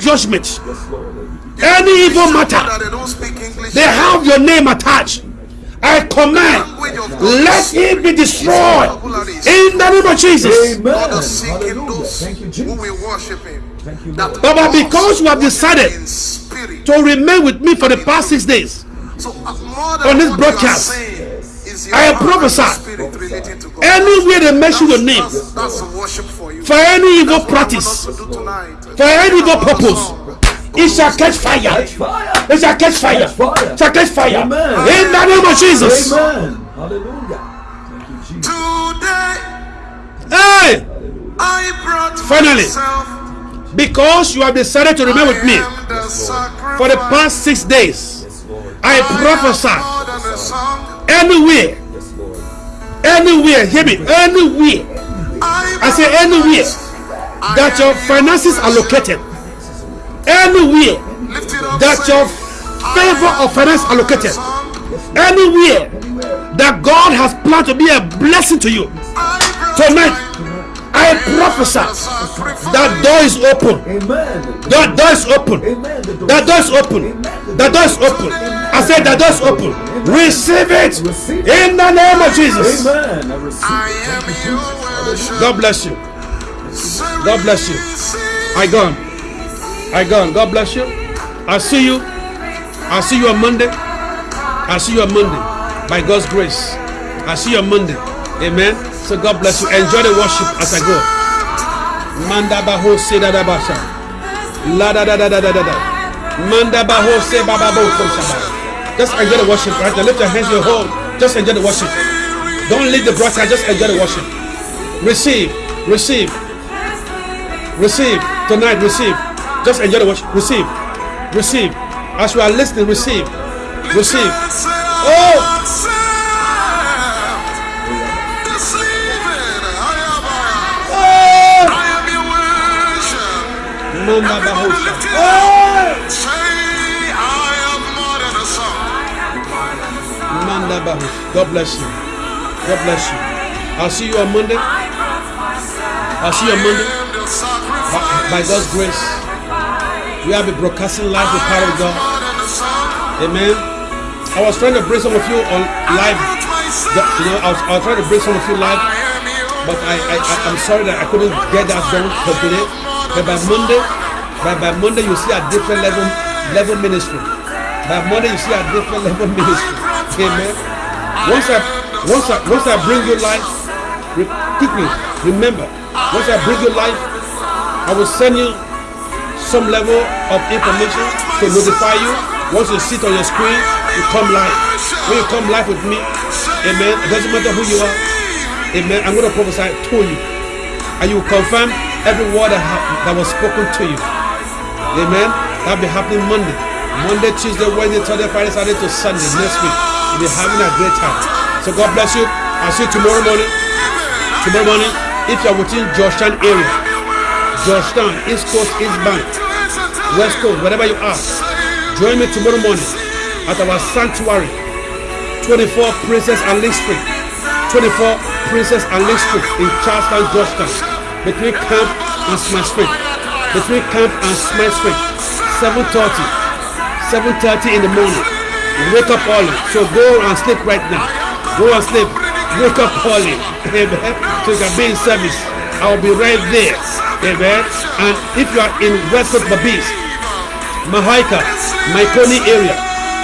S2: Judgment.
S3: Yes, Lord.
S2: Any evil matter,
S1: they
S2: have your name attached. I command, let him be destroyed. In the name of Jesus.
S3: Amen.
S2: But, because you have decided to remain with me for the past six days on this broadcast, I prophesy anywhere they mention your name
S1: for
S2: any evil practice, for any evil purpose it shall catch fire.
S3: Catch fire.
S2: It shall catch fire.
S3: Catch fire.
S2: It shall catch fire.
S3: Amen.
S2: In the name of Jesus.
S3: Amen. Hallelujah. Thank you, Jesus.
S1: Today
S2: Hey,
S1: I brought
S2: Finally.
S1: myself.
S2: because you have decided to remain with me
S1: I the
S2: for the past six days, I
S1: I
S2: prophesy
S1: more than a song.
S2: anywhere,
S3: Yes,
S2: anywhere, hear me, anywhere I say anywhere that your finances are located, anywhere that your favor of finance are located, anywhere that God has planned to be a blessing to you, tonight I prophesy that door is open.
S3: Amen.
S2: That door is open.
S3: Amen.
S2: That door is open. That door is open. I said that door is open. Receive it in the name of Jesus.
S3: Amen. I receive it.
S1: am your
S3: Jesus.
S2: God bless you. God bless you. I gone. I gone. God bless you. I see you. I see you on Monday. I see you on Monday. By God's grace. I see you on Monday. Amen. So God bless you. Enjoy the worship as I go. Manda baho se da da basha. La da da da da da da da. Manda baho se baba bo ko shaba. Just enjoy the worship right. Lift your hands your home. Just enjoy the worship. Don't leave the broadcast. Just enjoy the worship. Receive. Receive. Receive. Tonight, receive. Just enjoy the worship. Receive. Receive. As you are listening, receive. Receive. Oh! Oh! Manda bahosha. Oh! God bless you. God bless you. I'll see you on Monday. I'll see you on Monday. By God's grace, we have been broadcasting live the power of God. Amen. I was trying to bring some of you on live. You know, I was, I was trying to bring some of you live, but I, I, I I'm sorry that I couldn't get that done for today. But by Monday, by, by Monday you see a different level level ministry. By Monday you see a different <laughs> level ministry. Amen. Once I once I once I bring you life, re- quickly remember. Once I bring you life, I will send you some level of information to notify you. Once you sit on your screen, you come live. When you come live with me, amen. It doesn't matter who you are, amen. I'm going to prophesy to you, and you confirm every word that, ha- that was spoken to you, amen. That'll be happening Monday, Monday, Tuesday, Wednesday, Thursday, Friday, Saturday to Sunday next week. You'll be having a great time. So God bless you. I'll see you tomorrow morning. Tomorrow morning, if you're within Georgetown area, Georgetown, East Coast, East Bank, West Coast, wherever you are, join me tomorrow morning at our sanctuary, 24 Princess and Lake Street, 24 Princess and Lake Street in Charlestown, Georgetown, between Camp and Smith Street, between Camp and Smith Street, 7:30, 7:30 in the morning. Wake up early, so go and sleep right now. Go and sleep. Wake up early, amen. So you can be in service. I will be right there, amen. And if you are in West Coast Berbice, Mahaica, Mahaicony area.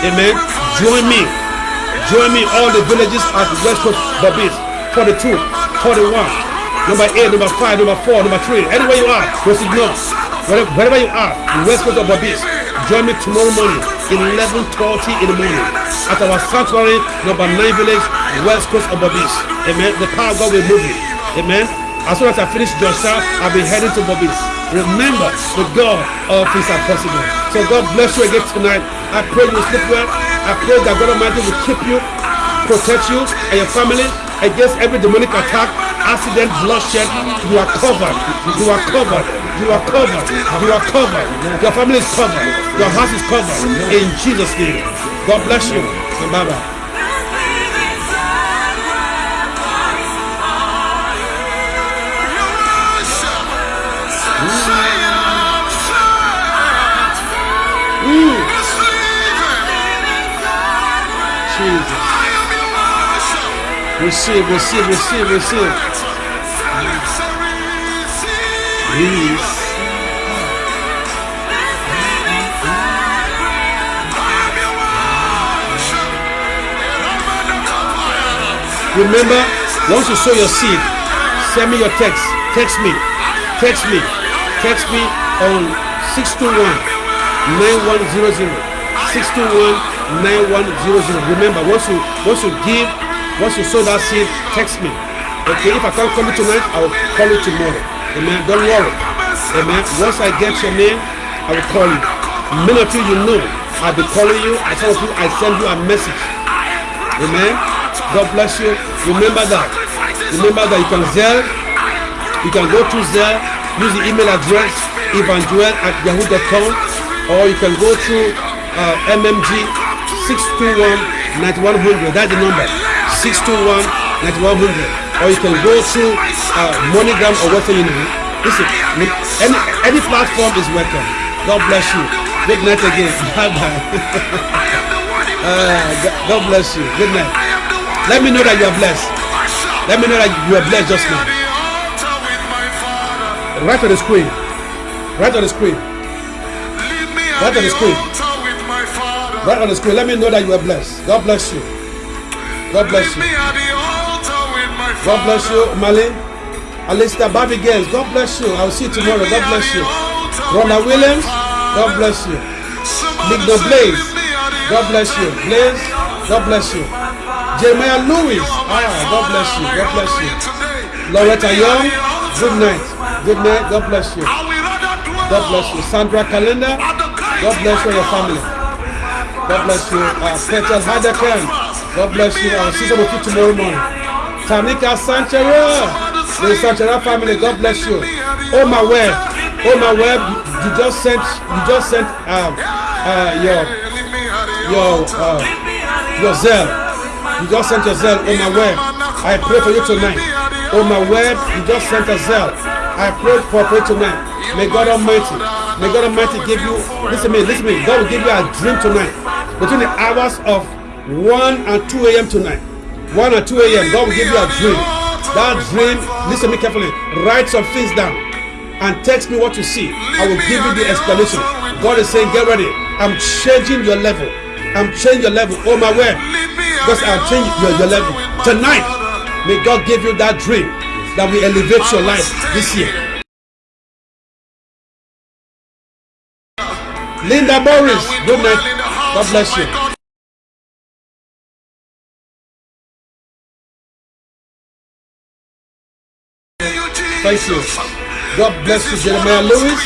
S2: Amen. Join me. Join me all the villages at West Coast Berbice. 42, 41, number 8, number 5, number 4, number 3. Anywhere you are, West North. Wherever, you are, West Coast of Berbice. Join me tomorrow morning, 11.30 in the morning. At our sanctuary, number 9 village, West Coast of Berbice. Amen. The power of God will move you. Amen. As soon as I finish Joshua, I'll be heading to Berbice. Remember, with God, things are possible. So God bless you again tonight. I pray you sleep well. I pray that God Almighty will keep you, protect you and your family against every demonic attack, accident, bloodshed. You are covered. You are covered. You are covered. You are covered. Your family is covered. Your house is covered. In Jesus' name. God bless you. And Jesus. Receive, receive, receive, receive. Release. Remember, once you sow your seed, send me your text. Text me. Text me. Text me on 621 9100. 621 9100. Remember, once you once you give, once you sow that seed, text me. Okay, if I can't call you tonight, I will call you tomorrow. Amen. Don't worry. Amen. Once I get your name, I will call you. Many of you you know, I'll be calling you. I tell you, I send you a message. Amen. God bless you. Remember that. Remember that you can Zelle. You can go to Zelle. Use the email address evangel at yahoo.com or you can go to uh, MMG 621 9100. That's the number 621 9100. Or you can go to uh, MoneyGram or Western Union. Listen, any, any platform is welcome. God bless you. Good night again. <laughs> Bye bye. <laughs> uh, God bless you. Good night. Let me know that you are blessed. Let me know that you are blessed just now. Right on the screen. Right on the screen. Right on the screen. Right on the screen. Let me know that you are blessed. God bless you. God bless you. God bless you, Malin. Alistair Bobby Gaines. God bless you. I'll see you tomorrow. God bless you. Ronald Williams. God bless you. Big No Blaze. God bless you. Blaze. God bless you. Jeremiah Lewis. Ah, God bless you. God bless you. Loretta Young. Good night. Good night. God bless you. God bless you. Sandra Calendar. God bless you and your family. God bless you. Uh, Peter Hadakan. God bless you. I'll see some you tomorrow morning. Tamika Sanchera. The Sanchera family. God bless you. Oh my web. Oh my web. You just sent. You just sent um, uh, your your uh, your Zelle. You just sent your Zelle. Oh my web. I pray for you tonight. Oh my web. You just sent a Zelle. I pray for you tonight. May God Almighty, may God Almighty give you, listen to me, listen to me, God will give you a dream tonight. Between the hours of 1 and 2 a.m. tonight. 1 and 2 a.m. God will give you a dream. That dream, listen to me carefully, write some things down and text me what you see. I will give you the explanation. God is saying, get ready. I'm changing your level. I'm changing your level. Oh my word. Because I'm changing your, your level. Tonight, may God give you that dream that will elevate your life this year. Linda Morris, good night. God bless you. Thank you. God bless you, Jeremiah Lewis.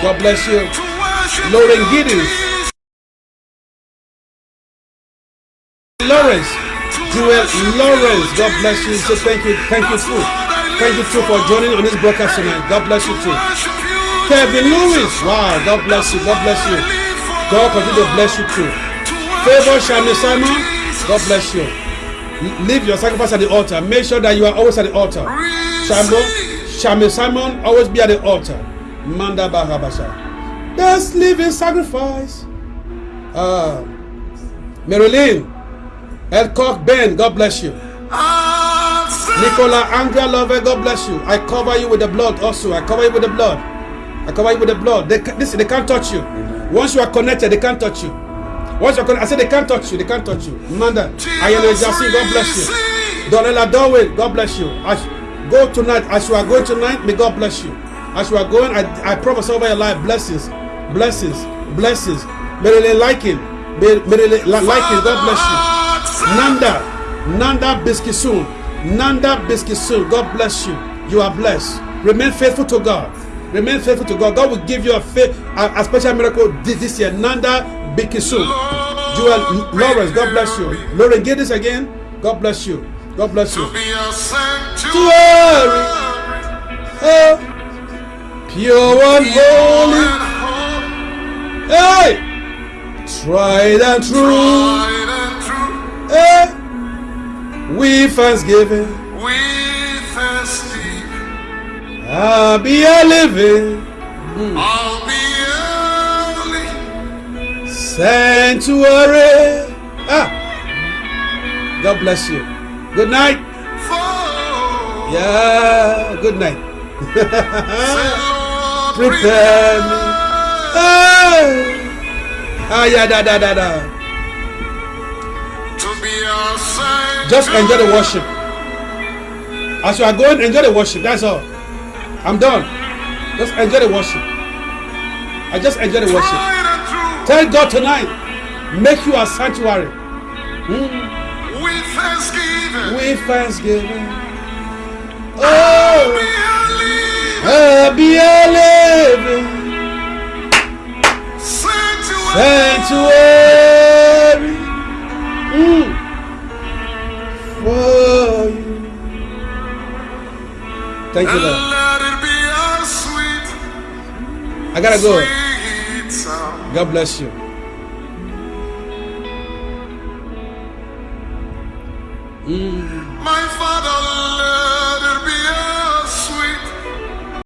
S2: God bless you. Lauren Giddens. Lawrence. Joel Lawrence. God bless you. So thank you. Thank you too. Thank you too for joining on this broadcast tonight. God bless you too. Kevin Lewis. Wow. God bless you. God bless you. God continue to bless you too. Favor Shami Simon. God bless you. Leave your sacrifice at the altar. Make sure that you are always at the altar. Shambo, Shami Simon, always be at the altar. Manda Bahabasha. Best living sacrifice. Uh, Marilyn, Elcock Ben, God bless you. Nicola Andrea Lover, God bless you. I cover you with the blood also. I cover you with the blood. I cover you with the blood. They, listen, they can't touch you. Once you are connected, they can't touch you. Once you're connected, I said they can't touch you. They can't touch you. Manda, Ayana Jasi, God bless you. Donella Darwin, God bless you. As, go tonight. As you are going tonight, may God bless you. As you are going, I, I promise over your life blessings, blessings, blessings. Marilyn Liking, Marilyn Liking, God bless you. Nanda, Nanda Biskisun, Nanda Biskisun, God bless you. You are blessed. Remain faithful to God. Remain faithful to God. God will give you a, faith, a, a special miracle this, this year. Nanda Bikisu. Joel Lawrence, God bless you. Lauren get this again, God bless you. God bless you. Glory. Oh, pure and holy. Hey, tried and true. Hey, we thanksgiving. I'll be a living sanctuary. Ah, God bless you. Good night.
S1: For
S2: Yeah. Good night. Prepare me. Ah, ah yeah, da da da da.
S1: to be our.
S2: Just enjoy the worship. As you are going, enjoy the worship. That's all. I'm done. Just enjoy the worship. I just enjoy the worship.
S1: Tried and true.
S2: Tell God tonight, make you a sanctuary
S1: With thanksgiving.
S2: with thanksgiving. Oh,
S1: We are living
S2: I'll be a living
S1: sanctuary
S2: mm, for you. Thank you, Lord. I gotta go. God bless you. Mm.
S1: My father, let it be